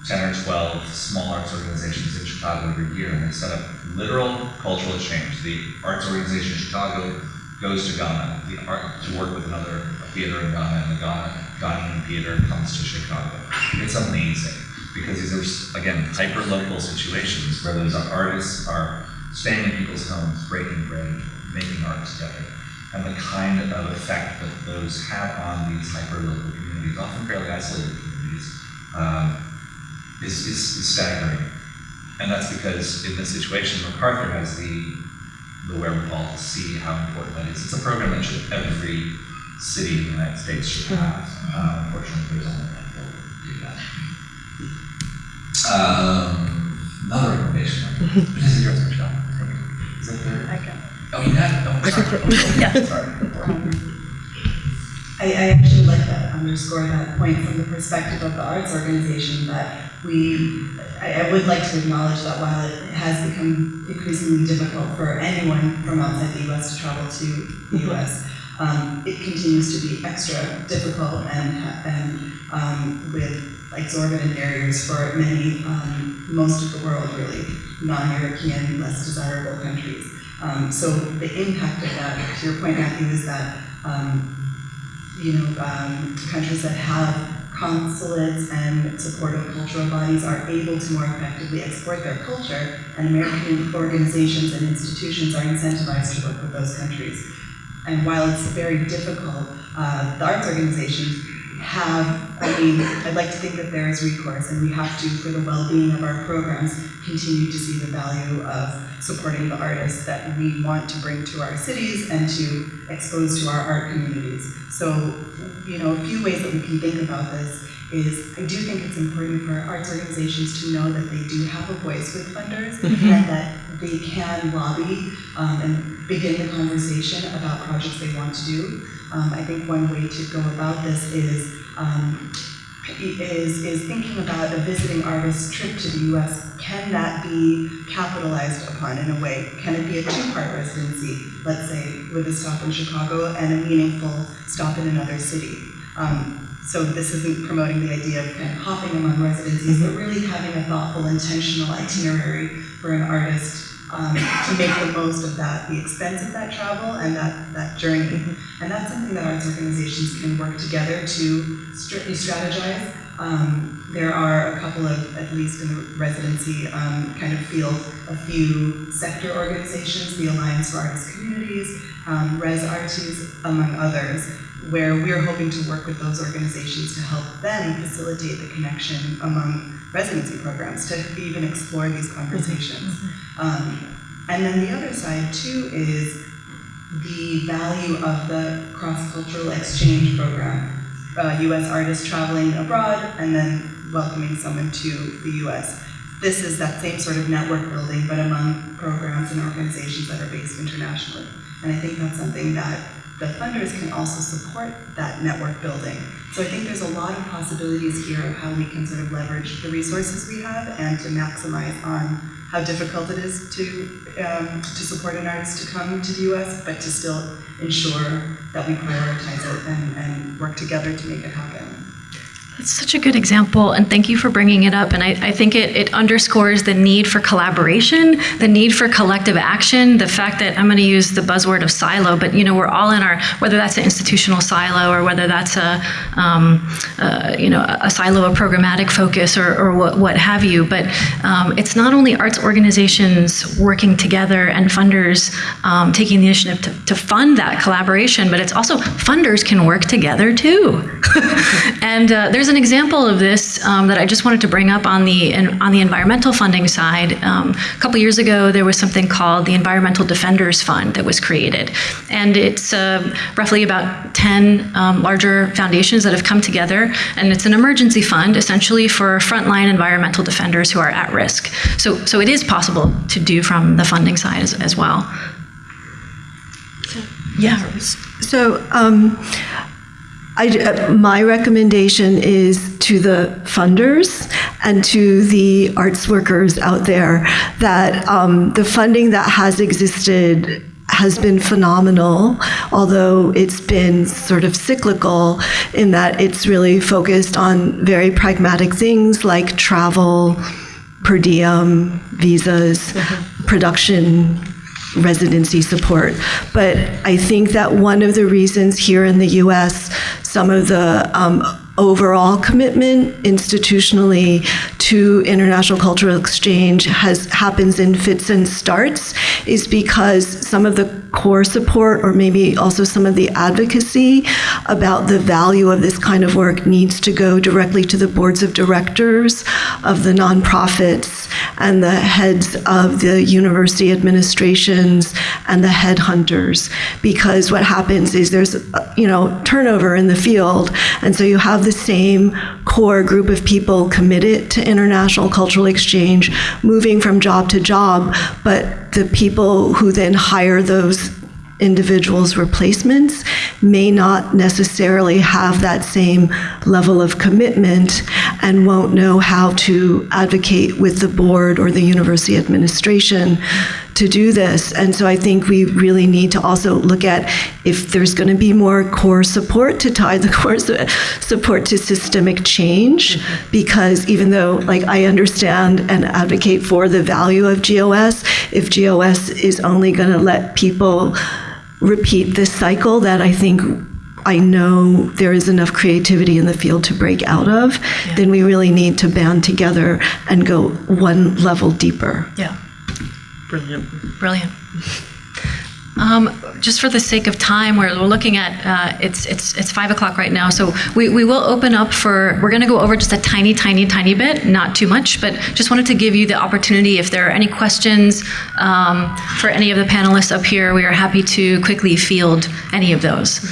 10 or 12 small arts organizations in Chicago every year, and they set up literal cultural exchange. The arts organization in Chicago goes to Ghana the art, to work with another theater in Ghana, and the Ghana, Ghanaian theater comes to Chicago. It's amazing because these are, again, hyper-local situations where those artists are staying in people's homes, breaking bread, making art together. And the kind of effect that those have on these hyper-local communities, often fairly isolated communities, um, is, is, is staggering. And that's because in this situation, MacArthur has the, the wherewithal to see how important that is. It's a program that should every city in the United States should have. Uh, unfortunately, there's only a handful that do that. Um, another recommendation. What is it yours, Michelle? Is that third? I can. Oh, you oh, sorry. <laughs> Yeah. <laughs> Sorry. I, I actually like that, underscore that point from the perspective of the arts organization that we, I, I would like to acknowledge that while it has become increasingly difficult for anyone from outside the US to travel to the US, um, it continues to be extra difficult and, and, um, with exorbitant barriers for many, um, most of the world really, non-European, less desirable countries. Um, so the impact of that, to your point, Matthew, is that, um, you know, um, countries that have consulates and supportive cultural bodies are able to more effectively export their culture, and American organizations and institutions are incentivized to work with those countries. And while it's very difficult, uh, the arts organizations have, I mean, I'd like to think that there is recourse, and we have to, for the well-being of our programs, continue to see the value of supporting the artists that we want to bring to our cities and to expose to our art communities. So, you know, a few ways that we can think about this is I do think it's important for arts organizations to know that they do have a voice with funders mm-hmm. and that they can lobby um, and begin the conversation about projects they want to do. Um, I think one way to go about this is um, is, is thinking about a visiting artist trip to the US. Can that be capitalized upon in a way? Can it be a two-part residency, let's say, with a stop in Chicago and a meaningful stop in another city? Um, so this isn't promoting the idea of kind of hopping among residencies, but really having a thoughtful, intentional itinerary for an artist um, to make the most of that, the expense of that travel and that, that journey. And that's something that arts organizations can work together to strictly strategize. Um, there are a couple of, at least in the residency um, kind of field, a few sector organizations, the Alliance for Artist Communities, um, Res Artis, among others, where we're hoping to work with those organizations to help them facilitate the connection among residency programs to even explore these conversations. Um, and then the other side too is the value of the cross-cultural exchange program. Uh, U.S. artists traveling abroad and then welcoming someone to the U.S. This is that same sort of network building, but among programs and organizations that are based internationally. And I think that's something that the funders can also support that network building. So I think there's a lot of possibilities here of how we can sort of leverage the resources we have and to maximize on how difficult it is to, um, to support an artist to come to the US, but to still ensure that we prioritize it and, and work together to make it happen. That's such a good example, and thank you for bringing it up. And I, I think it, it underscores the need for collaboration, the need for collective action, the fact that I'm going to use the buzzword of silo, but you know we're all in our whether that's an institutional silo or whether that's a um, uh, you know a silo of programmatic focus or, or what, what have you. But um, it's not only arts organizations working together and funders um, taking the initiative to, to fund that collaboration, but it's also funders can work together too. <laughs> and uh, there's an example of this um, that I just wanted to bring up on the on the environmental funding side. Um, a couple years ago, there was something called the Environmental Defenders Fund that was created, and it's uh, roughly about 10 um, larger foundations that have come together, and it's an emergency fund essentially for frontline environmental defenders who are at risk. So, so it is possible to do from the funding side as, as well. So, yeah. So um, I, uh, my recommendation is to the funders and to the arts workers out there that um, the funding that has existed has been phenomenal, although it's been sort of cyclical in that it's really focused on very pragmatic things like travel, per diem, visas, production, residency support. But I think that one of the reasons here in the US, some of the um, overall commitment institutionally to international cultural exchange has happens in fits and starts is because some of the core support or maybe also some of the advocacy about the value of this kind of work needs to go directly to the boards of directors of the nonprofits and the heads of the university administrations and the headhunters. Because what happens is there's you know turnover in the field. And so you have the same core group of people committed to international cultural exchange moving from job to job but the people who then hire those individuals' replacements may not necessarily have that same level of commitment and won't know how to advocate with the board or the university administration to do this. And so I think we really need to also look at if there's going to be more core support to tie the <laughs> core support to systemic change, mm-hmm. because even though like I understand and advocate for the value of GOS, if GOS is only going to let people repeat this cycle that I think I know there is enough creativity in the field to break out of, then we really need to band together and go one level deeper. Yeah. Brilliant. Brilliant. Um, just for the sake of time, we're, we're looking at uh, it's it's it's five o'clock right now, so we, we will open up for we're going to go over just a tiny, tiny, tiny bit, not too much, but just wanted to give you the opportunity if there are any questions um, for any of the panelists up here. We are happy to quickly field any of those.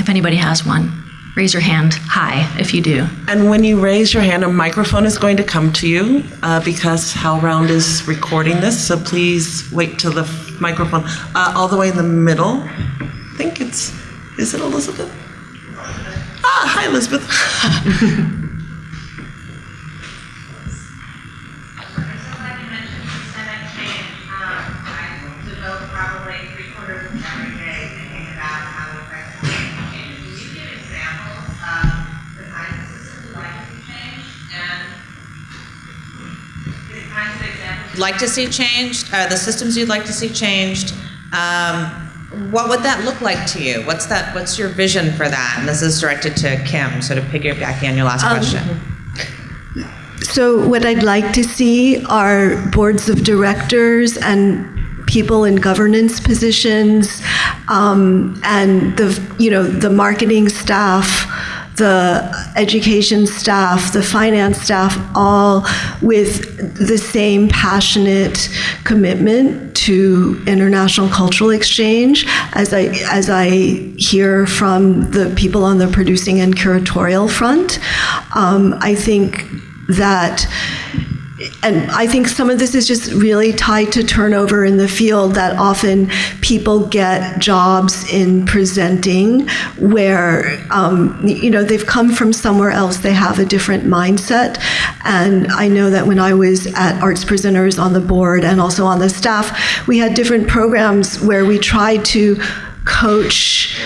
If anybody has one, raise your hand high if you do. And when you raise your hand, a microphone is going to come to you uh, because HowlRound is recording this. So please wait till the microphone, uh, all the way in the middle. I think it's, is it Elizabeth? Ah, hi, Elizabeth. <laughs> like to see changed, uh, the systems you'd like to see changed. Um, what would that look like to you? What's that? What's your vision for that? And this is directed to Kim, sort of piggybacking on your last question. So, what I'd like to see are boards of directors and people in governance positions, um, and the you know the marketing staff, the education staff, the finance staff, all with the same passionate commitment to international cultural exchange as I as I hear from the people on the producing and curatorial front. Um, I think that and I think some of this is just really tied to turnover in the field that often people get jobs in presenting where, um, you know, they've come from somewhere else, they have a different mindset. And I know that when I was at Arts Presenters on the board and also on the staff, we had different programs where we tried to coach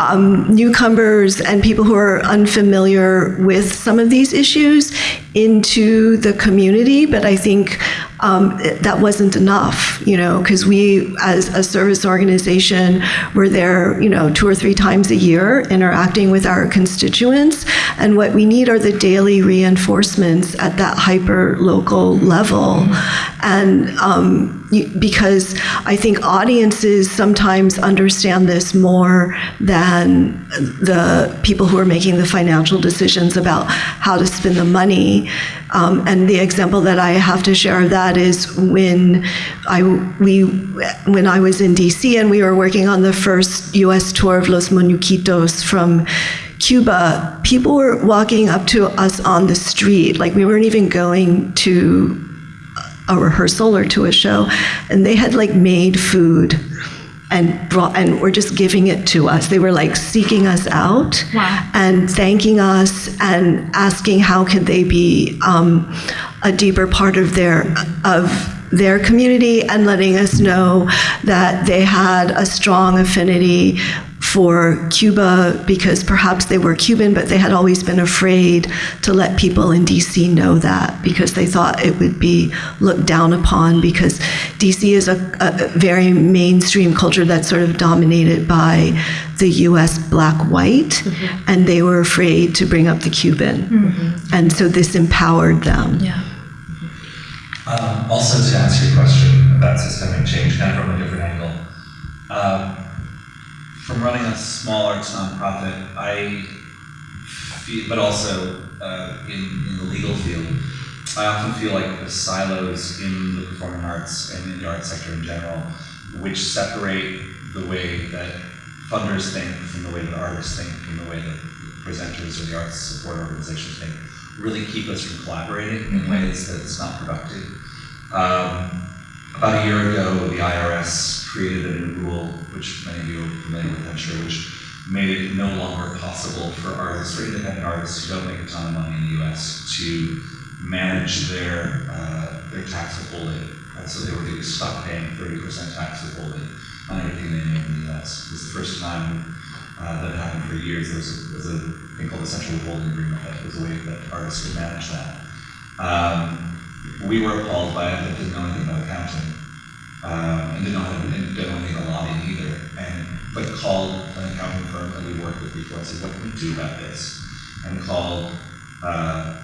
um, newcomers and people who are unfamiliar with some of these issues into the community, but I think um, that wasn't enough, you know, because we, as a service organization, were there, you know, two or three times a year interacting with our constituents. And what we need are the daily reinforcements at that hyper local level. And um, because I think audiences sometimes understand this more than the people who are making the financial decisions about how to spend the money. Um, and the example that I have to share of that is when I we when I was in DC and we were working on the first U.S. tour of Los Muñequitos from Cuba, people were walking up to us on the street, like we weren't even going to a rehearsal or to a show, and they had like made food and brought and were just giving it to us. They were like seeking us out Wow. and thanking us and asking how could they be um, a deeper part of their of their community and letting us know that they had a strong affinity for Cuba because perhaps they were Cuban, but they had always been afraid to let people in DC know that because they thought it would be looked down upon because DC is a, a very mainstream culture that's sort of dominated by the US black white, and they were afraid to bring up the Cuban. And so this empowered them. Yeah. Um, also, to answer your question about systemic change, kind of from a different angle, um, from running a small arts nonprofit, I feel, but also uh, in, in the legal field, I often feel like the silos in the performing arts and in the arts sector in general, which separate the way that funders think from the way that artists think, from the way that presenters or the arts support organizations think, really keep us from collaborating in ways that it's not productive. Um, about a year ago, the IRS created a new rule, which many of you are familiar with, I'm sure, which made it no longer possible for artists or independent artists who don't make a ton of money in the U.S. to manage their uh, their tax withholding. Uh, so they were they stopped paying 30% tax withholding on everything they made in the U.S. It was the first time uh, that happened for years. There was a, was a thing called the Central Withholding Agreement that was a way that artists could manage that. Um, we were appalled by it, but didn't know anything about accounting, um, and didn't know and didn't know anything about lobbying either. And but called an accounting firm that we worked with before. I said, "What can we do about this?" And called uh,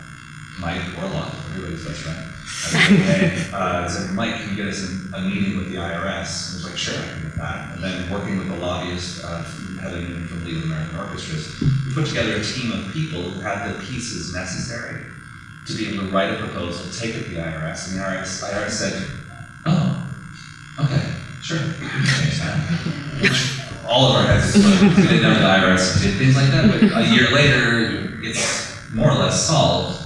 Mike Orlock, everybody's best friend. And they, uh, said, "Mike, can you get us a, a meeting with the IRS?" And he was like, "Sure, I can get that." And then working with the lobbyist, uh, from League of American Orchestras, we put together a team of people who had the pieces necessary to be able to write a proposal, take it to the IRS, and the IRS, IRS said, "Oh, okay, sure, we change that." <laughs> All of our heads exploded. didn't know the IRS did things like that, but a year later, it's more or less solved.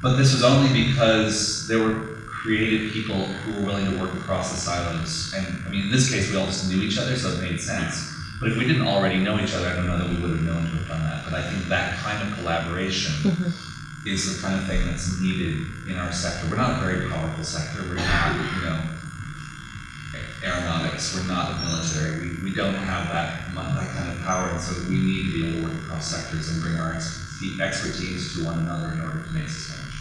But this was only because there were creative people who were willing to work across the silos. And I mean, in this case, we all just knew each other, so it made sense. But if we didn't already know each other, I don't know that we would have known to have done that. But I think that kind of collaboration mm-hmm. Is the kind of thing that's needed in our sector. We're not a very powerful sector. We're not, you know, aeronautics. We're not the military. We, we don't have that that kind of power, and so we need to be able to work across sectors and bring our expertise to one another in order to make systemic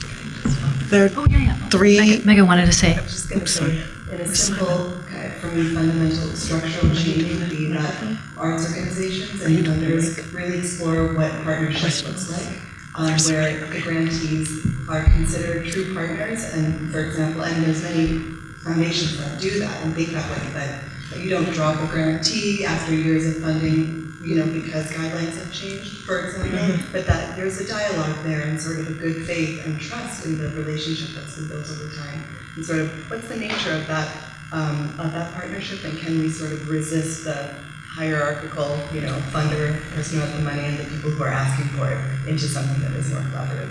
change. There Oh, yeah, yeah. Three- Megan, Megan wanted to say. I was just going to say, in a simple, for me, fundamental structural change would be that arts organizations and funders really explore what partnership looks like, um, where the grantees are considered true partners, and for example, and there's many foundations that do that and think that way, but you don't drop a grantee after years of funding, you know, because guidelines have changed, for example, but that there's a dialogue there and sort of a good faith and trust in the relationship that's been built over time. And sort of, what's the nature of that, um, of that partnership, and can we sort of resist the hierarchical, you know, funder, person who has the money, and the people who are asking for it, into something that is more collaborative?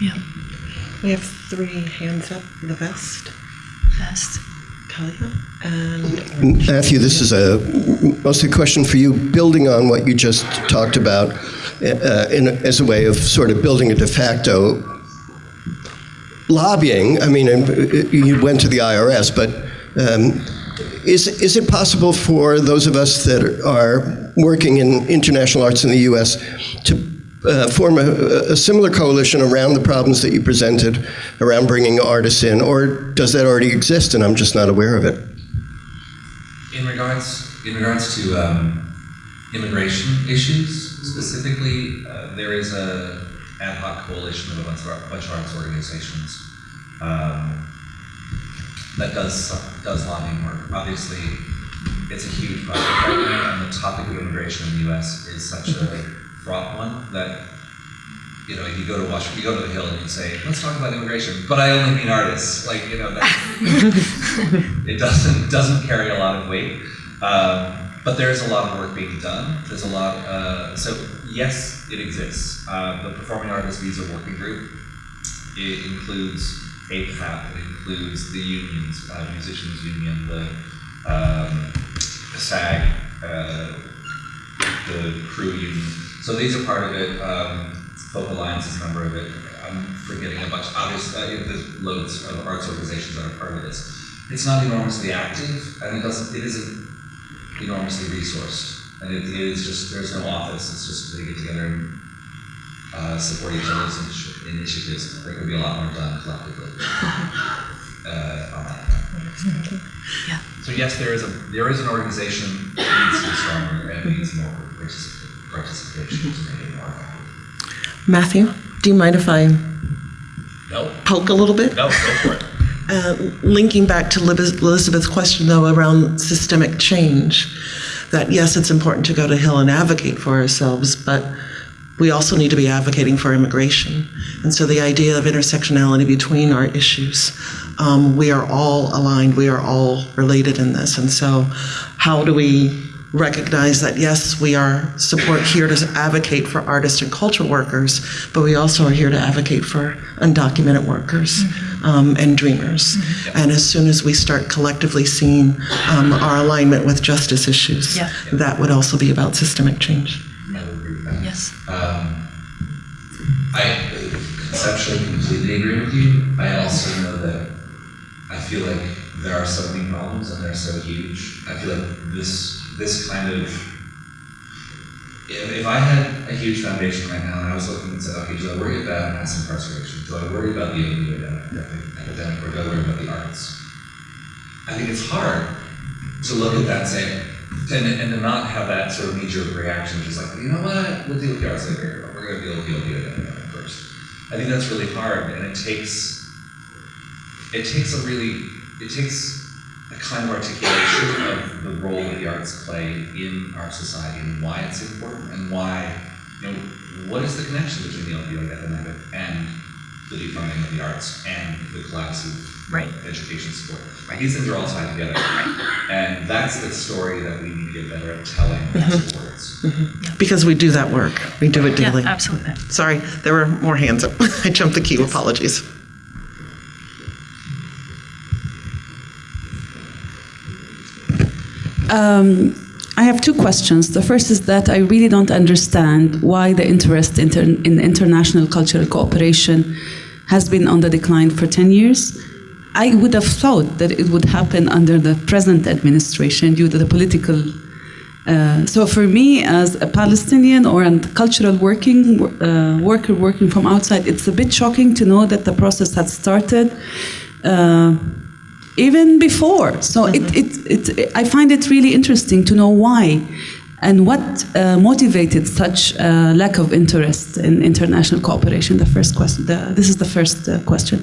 Yeah. we have three hands up. The best, Best. Talia, and Matthew, this is a mostly a question for you, building on what you just talked about uh, in, as a way of sort of building a de facto lobbying. I mean, uh, you went to the IRS, but um, is, is it possible for those of us that are working in international arts in the U.S. to uh, form a, a similar coalition around the problems that you presented around bringing artists in, or does that already exist and I'm just not aware of it? In regards, in regards to um, immigration issues specifically, uh, there is a ad hoc coalition of a bunch of, bunch of arts organizations um, that does does lobbying work. Obviously, it's a huge project right now, and the topic of immigration in the U.S. is such a fraught one that you know, if you go to Washington, you go to the Hill and you say, let's talk about immigration, but I only mean artists. Like, you know, <laughs> it doesn't, doesn't carry a lot of weight. Um, but there is a lot of work being done. There's a lot, uh, so yes, it exists. Uh, the Performing Artists Visa Working Group, it includes APAP, it includes the unions, uh, Musicians Union, the um, SAG, uh, the crew union. So these are part of it. Um, Folk Alliance is a member of it. I'm forgetting a bunch. Obviously, uh, there's loads of arts organizations that are part of this. It's not enormously active, and it doesn't. It isn't enormously resourced, and it is just there's no office. It's just they get together and uh, support each other's initi- initiatives. There could be a lot more done collectively <laughs> uh, on that. So yes, there is a there is an organization that needs to be stronger and needs more particip- participation to make it more effective. Matthew, do you mind if I No, poke a little bit? no, go for it. <laughs> Uh, linking back to Elizabeth's question, though, around systemic change, that yes, it's important to go to Hill and advocate for ourselves, but we also need to be advocating for immigration. And so the idea of intersectionality between our issues, um, we are all aligned, we are all related in this. And so, how do we recognize that yes, we are support here to advocate for artists and cultural workers, but we also are here to advocate for undocumented workers um, and dreamers. And as soon as we start collectively seeing um, our alignment with justice issues, Yeah. that would also be about systemic change. Yes. Um, I conceptually completely agree with you. I also know that I feel like there are so many problems and they're so huge. I feel like this this kind of if, if I had a huge foundation right now and I was looking and said, okay, do I worry about mass incarceration? Do I worry about the opioid epidemic or do I worry about the arts? I think it's hard to look at that and say, and, and to not have that sort of knee-jerk reaction, just like, you know what, we'll deal with the arts later, but we're going to deal with the epidemic first. I think that's really hard, and it takes, it takes a really, it takes a kind of articulation of the role that the arts play in our society and why it's important and why, you know, what is the connection between the opioid epidemic and the defunding of the arts and the collapse of Right. education support. These things are all tied together. And that's the story that we need to get better at telling as words. Because we do that work, we do it Yeah, daily. absolutely. Sorry, there were more hands up. <laughs> I jumped the queue, apologies. Um, I have two questions. The first is that I really don't understand why the interest inter in international cultural cooperation has been on the decline for 10 years. I would have thought that it would happen under the present administration due to the political. Uh, so, for me, as a Palestinian or a cultural working uh, worker working from outside, it's a bit shocking to know that the process had started. Uh, even before. So it, it, it, I find it really interesting to know why and what uh, motivated such uh, lack of interest in international cooperation. The first question. The, this is the first uh, question.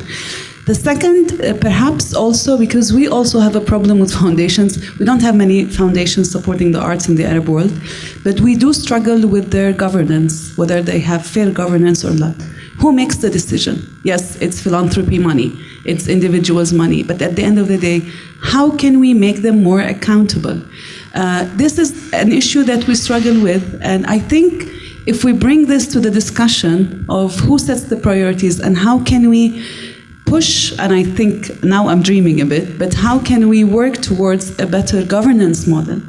The second, uh, perhaps also because we also have a problem with foundations. We don't have many foundations supporting the arts in the Arab world, but we do struggle with their governance, whether they have fair governance or not. Who makes the decision? Yes, it's philanthropy money, it's individuals' money, but at the end of the day, how can we make them more accountable? Uh, this is an issue that we struggle with, and I think if we bring this to the discussion of who sets the priorities and how can we push, and I think now I'm dreaming a bit, but how can we work towards a better governance model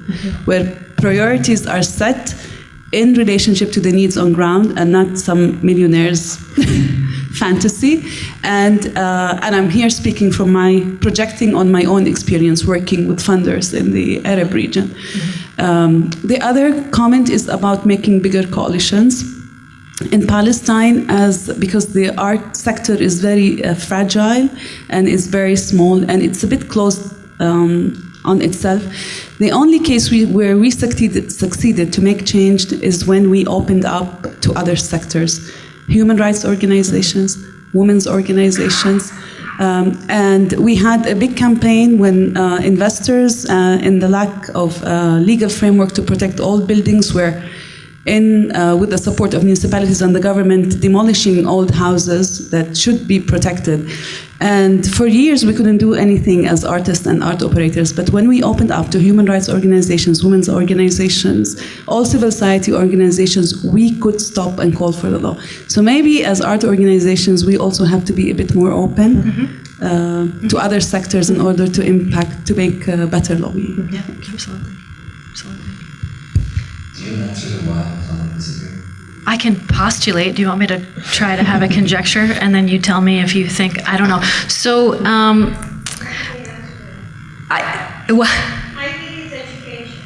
where priorities are set in relationship to the needs on ground and not some millionaires <laughs> fantasy? And uh, and I'm here speaking from my projecting on my own experience working with funders in the Arab region. Um, the other comment is about making bigger coalitions in Palestine as because the art sector is very uh, fragile and is very small and it's a bit closed um, on itself. The only case we, where we succeeded, succeeded to make change is when we opened up to other sectors, human rights organizations, women's organizations. Um, and we had a big campaign when uh, investors, uh, in the lack of uh, legal framework to protect old buildings, were in, uh, with the support of municipalities and the government, demolishing old houses that should be protected. And for years, we couldn't do anything as artists and art operators. But when we opened up to human rights organizations, women's organizations, all civil society organizations, we could stop and call for the law. So maybe as art organizations, we also have to be a bit more open. uh, to other sectors in order to impact, to make uh, better lobbying. Yeah, absolutely. Absolutely. I can postulate. Do you want me to try to have a conjecture, and then you tell me if you think I don't know? So, um, I? I think it's education.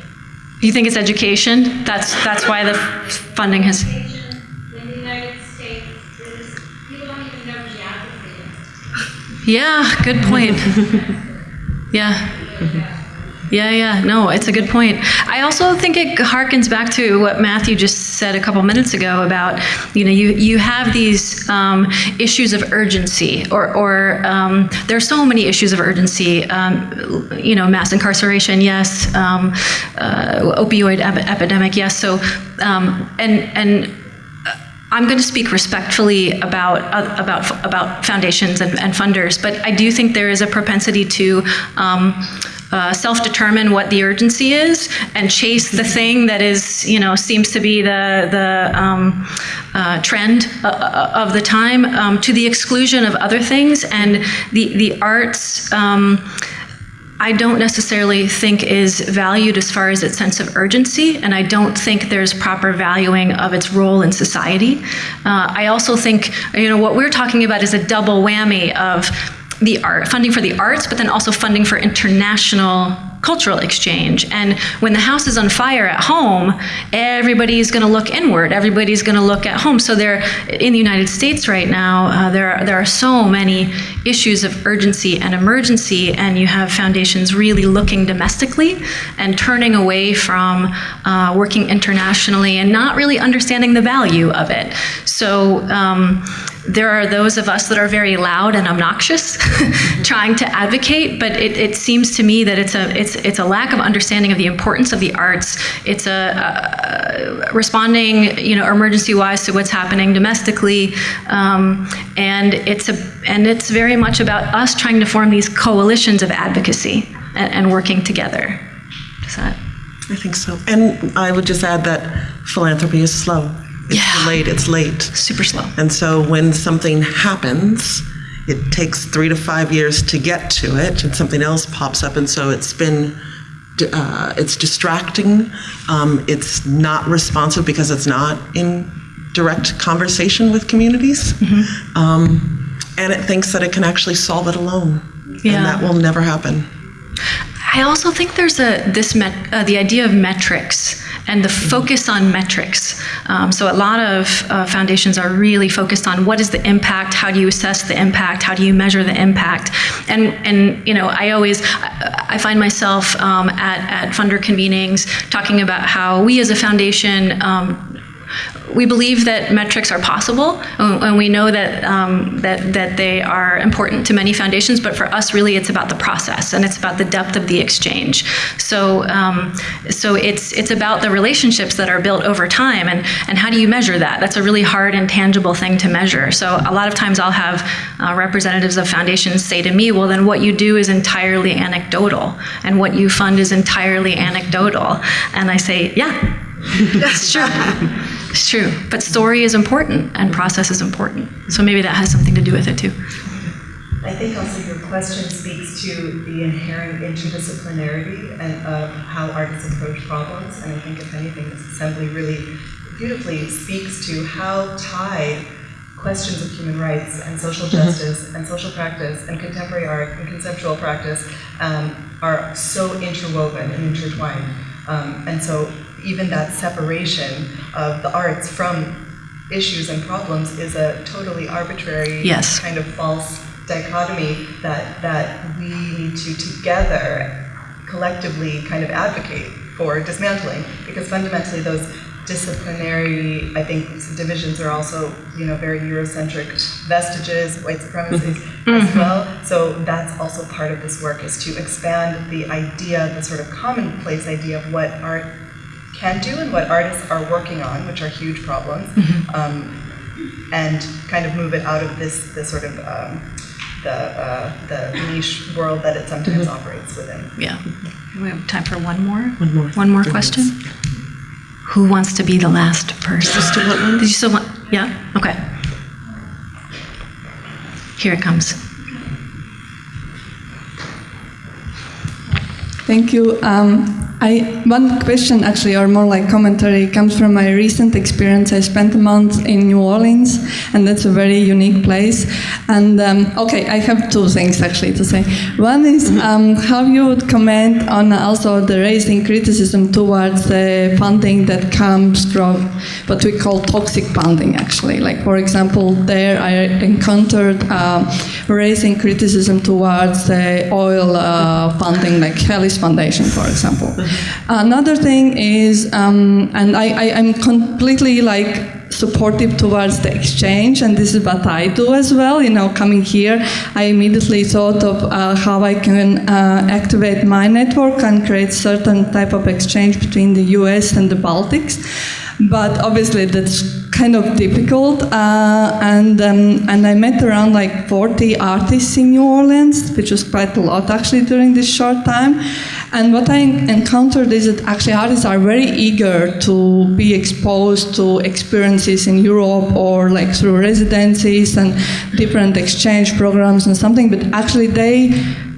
You think it's education? That's that's why the funding has. Yeah, good point. <laughs> yeah. Yeah, yeah, no, it's a good point. I also think it harkens back to what Matthew just said a couple minutes ago about, you know, you, you have these um, issues of urgency, or, or um, there are so many issues of urgency. Um, you know, mass incarceration, yes. Um, uh, opioid ep- epidemic, yes. So, um, and and I'm going to speak respectfully about uh, about about foundations and, and funders, but I do think there is a propensity to um, uh, self-determine what the urgency is and chase the thing that is, you know, seems to be the the um, uh, trend uh, uh, of the time um, to the exclusion of other things and the the arts. Um, I don't necessarily think is valued as far as its sense of urgency, and I don't think there's proper valuing of its role in society. Uh, I also think, you know, what we're talking about is a double whammy of the art funding for the arts, but then also funding for international cultural exchange. And when the house is on fire at home, everybody's going to look inward. Everybody's going to look at home. So there, in the United States right now, uh, there are, there are so many issues of urgency and emergency, and you have foundations really looking domestically and turning away from uh, working internationally and not really understanding the value of it. So. Um, there are those of us that are very loud and obnoxious <laughs> trying to advocate but it, it, seems to me that it's a it's it's a lack of understanding of the importance of the arts it's a, a responding you know emergency wise to what's happening domestically um, and it's a and it's very much about us trying to form these coalitions of advocacy and, and working together Does that I think so. And I would just add that philanthropy is slow. It's Yeah. delayed, it's late. super slow And so when something happens, it takes three to five years to get to it, and something else pops up, and so it's been, uh, it's distracting. Um, it's not responsive because it's not in direct conversation with communities, um, and it thinks that it can actually solve it alone, Yeah. and that will never happen. I also think there's a this met, uh, the idea of metrics and the focus on metrics. Um, so a lot of uh, foundations are really focused on what is the impact, how do you assess the impact, how do you measure the impact, and and you know I always I, find myself um, at at funder convenings talking about how we as a foundation. Um, we believe that metrics are possible, and we know that um, that that they are important to many foundations. But for us, really, it's about the process, and it's about the depth of the exchange. So, um, so it's it's about the relationships that are built over time, and and how do you measure that? That's a really hard and tangible thing to measure. So, a lot of times, I'll have uh, representatives of foundations say to me, "Well, then what you do is entirely anecdotal, and what you fund is entirely anecdotal," and I say, "Yeah." <laughs> That's true. It's true. But story is important and process is important. So maybe that has something to do with it too. I think also your question speaks to the inherent interdisciplinarity and of how artists approach problems. And I think if anything, this assembly really beautifully speaks to how tied questions of human rights and social justice and social practice and contemporary art and conceptual practice um, are so interwoven and intertwined. Um, and so even that separation of the arts from issues and problems is a totally arbitrary Yes. kind of false dichotomy that that we need to together collectively kind of advocate for dismantling. Because fundamentally those disciplinary I think divisions are also you know very Eurocentric vestiges white supremacies mm-hmm. as mm-hmm. well. So that's also part of this work is to expand the idea the sort of commonplace idea of what art can do and what artists are working on, which are huge problems, mm-hmm. um, and kind of move it out of this, this sort of um, the, uh, the niche world that it sometimes mm -hmm. operates within. Yeah. We have time for one more. One more. One more question. Who wants to be the last person? Just one. Did you still want? Yeah. Okay. Here it comes. Thank you. Um, I, one question, actually, or more like commentary, comes from my recent experience. I spent a month in New Orleans, and that's a very unique place. And um, okay, I have two things actually to say. One is um, how you would comment on also the raising criticism towards the funding that comes from what we call toxic funding, actually. Like, for example, there I encountered uh, raising criticism towards the oil uh, funding, like Helis Foundation, for example. Another thing is, um, and I, I, I'm completely like supportive towards the exchange, and this is what I do as well. You know, coming here, I immediately thought of uh, how I can uh, activate my network and create certain type of exchange between the U.S. and the Baltics. But obviously, that's kind of difficult. Uh, and um, and I met around like 40 artists in New Orleans, which was quite a lot actually during this short time. And what I encountered is that actually artists are very eager to be exposed to experiences in Europe or like through residencies and different exchange programs and something. But actually, they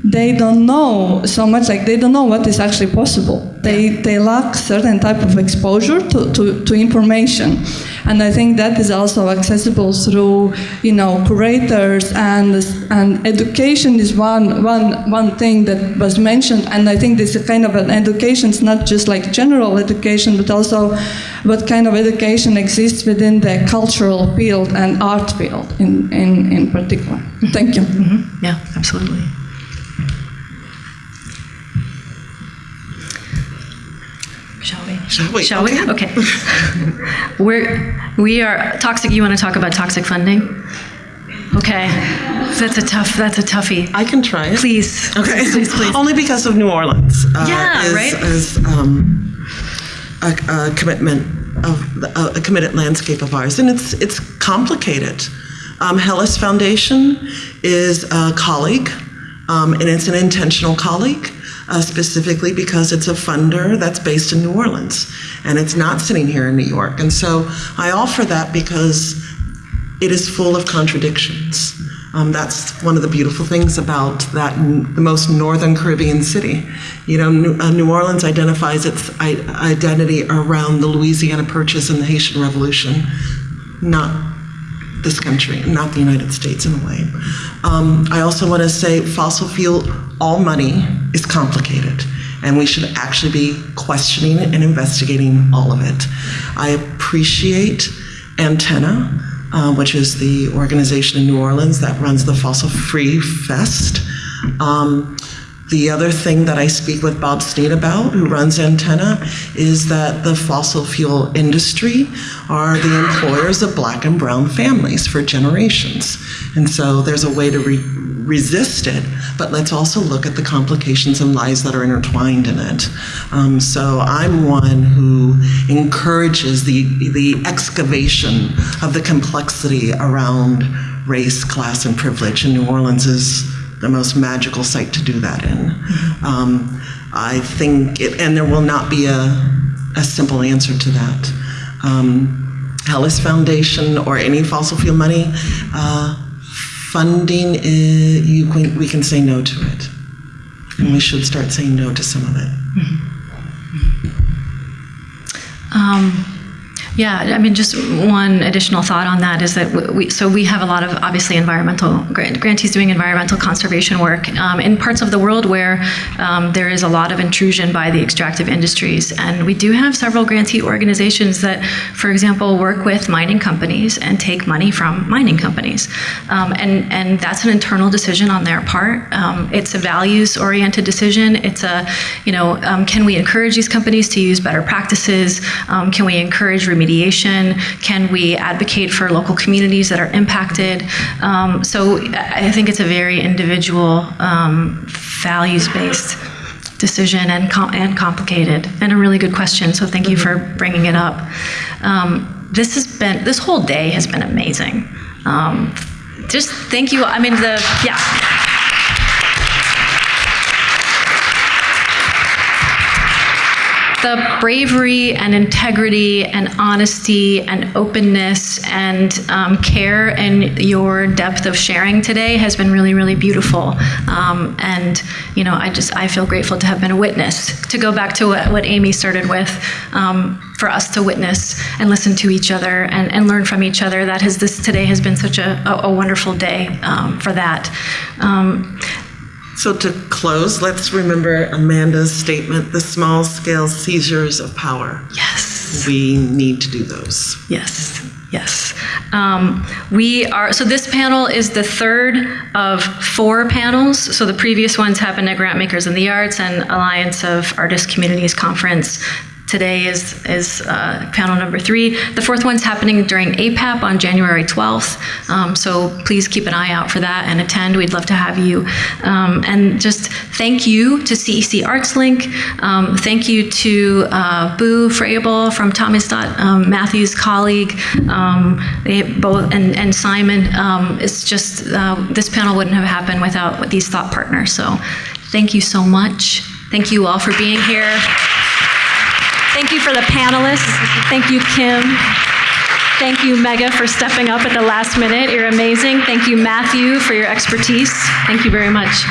they don't know so much like they don't know what is actually possible they they lack certain type of exposure to, to, to information. And i think that is also accessible through you know curators and and education is one one one thing that was mentioned. And i think this is kind of an education is not just like general education but also what kind of education exists within the cultural field and art field in in, in particular. Thank you. Mm-hmm. Yeah, absolutely. Shall we? Shall we? We? Okay. <laughs> We're, we are, toxic, you want to talk about toxic funding? Okay. That's a tough, that's a toughie. I can try it. Please. Okay. Please, please. Only because of New Orleans. uh, Yeah, is, right? Is um, a, a commitment of a, a committed landscape of ours, and it's it's complicated. Um, Helis Foundation is a colleague, um, and it's an intentional colleague. Uh, specifically because it's a funder that's based in New Orleans and it's not sitting here in New York. And so I offer that because it is full of contradictions. Um, that's one of the beautiful things about that, the most northern Caribbean city. You know, New, uh, New Orleans identifies its identity around the Louisiana Purchase and the Haitian Revolution, not this country, not the United States in a way. Um, I also want to say fossil fuel, all money is complicated, and we should actually be questioning and investigating all of it. I appreciate Antenna, uh, which is the organization in New Orleans that runs the Fossil Free Fest. Um, the other thing that I speak with Bob Snead about, who runs Antenna, is that the fossil fuel industry are the employers of black and brown families for generations. And so there's a way to re- resist it, but let's also look at the complications and lies that are intertwined in it. Um, so I'm one who encourages the, the excavation of the complexity around race, class, and privilege. And New Orleans is the most magical site to do that in. Um, I think, it, and there will not be a, a simple answer to that. Um, Helis Foundation or any fossil fuel money, uh, funding, is, you can, we can say no to it. And we should start saying no to some of it. Um, yeah, I mean, just one additional thought on that is that we, so we have a lot of obviously environmental grant, grantees doing environmental conservation work um, in parts of the world where um, there is a lot of intrusion by the extractive industries, and we do have several grantee organizations that, for example, work with mining companies and take money from mining companies, um, and and that's an internal decision on their part. Um, it's a values-oriented decision. It's a, you know, um, can we encourage these companies to use better practices? Um, can we encourage remediation? Can we advocate for local communities that are impacted? Um, so I I think it's a very individual, um, values-based decision and, com- and complicated, and a really good question. So thank you for bringing it up. Um, this has been this whole day has been amazing. Um, just thank you. I mean the yeah. The bravery and integrity and honesty and openness and um, care and your depth of sharing today has been really, really beautiful. Um, and you know, I just I feel grateful to have been a witness. To go back to what, what Amy started with, um, for us to witness and listen to each other and, and learn from each other. That has this today has been such a, a, a wonderful day um, for that. So to close, let's remember Amanda's statement, the small scale seizures of power. yes. We need to do those. Yes, yes. Um, we are, so this panel is the third of four panels. So the previous ones happened at Grantmakers in the Arts and Alliance of Artist Communities Conference. Today is, is uh, panel number three. The fourth one's happening during APAP on January 12th. Um, so please keep an eye out for that and attend. We'd love to have you. Um, and just thank you to CEC Arts Link. Um, thank you to uh, Boo Froebel from Tamizdat, um, Matthew's colleague. Um, they both and, and Simon. Um, it's just uh, this panel wouldn't have happened without these thought partners. So thank you so much. Thank you all for being here. Thank you for the panelists. Thank you, Kim. Thank you, Megha, for stepping up at the last minute. You're amazing. Thank you, Matthew, for your expertise. Thank you very much.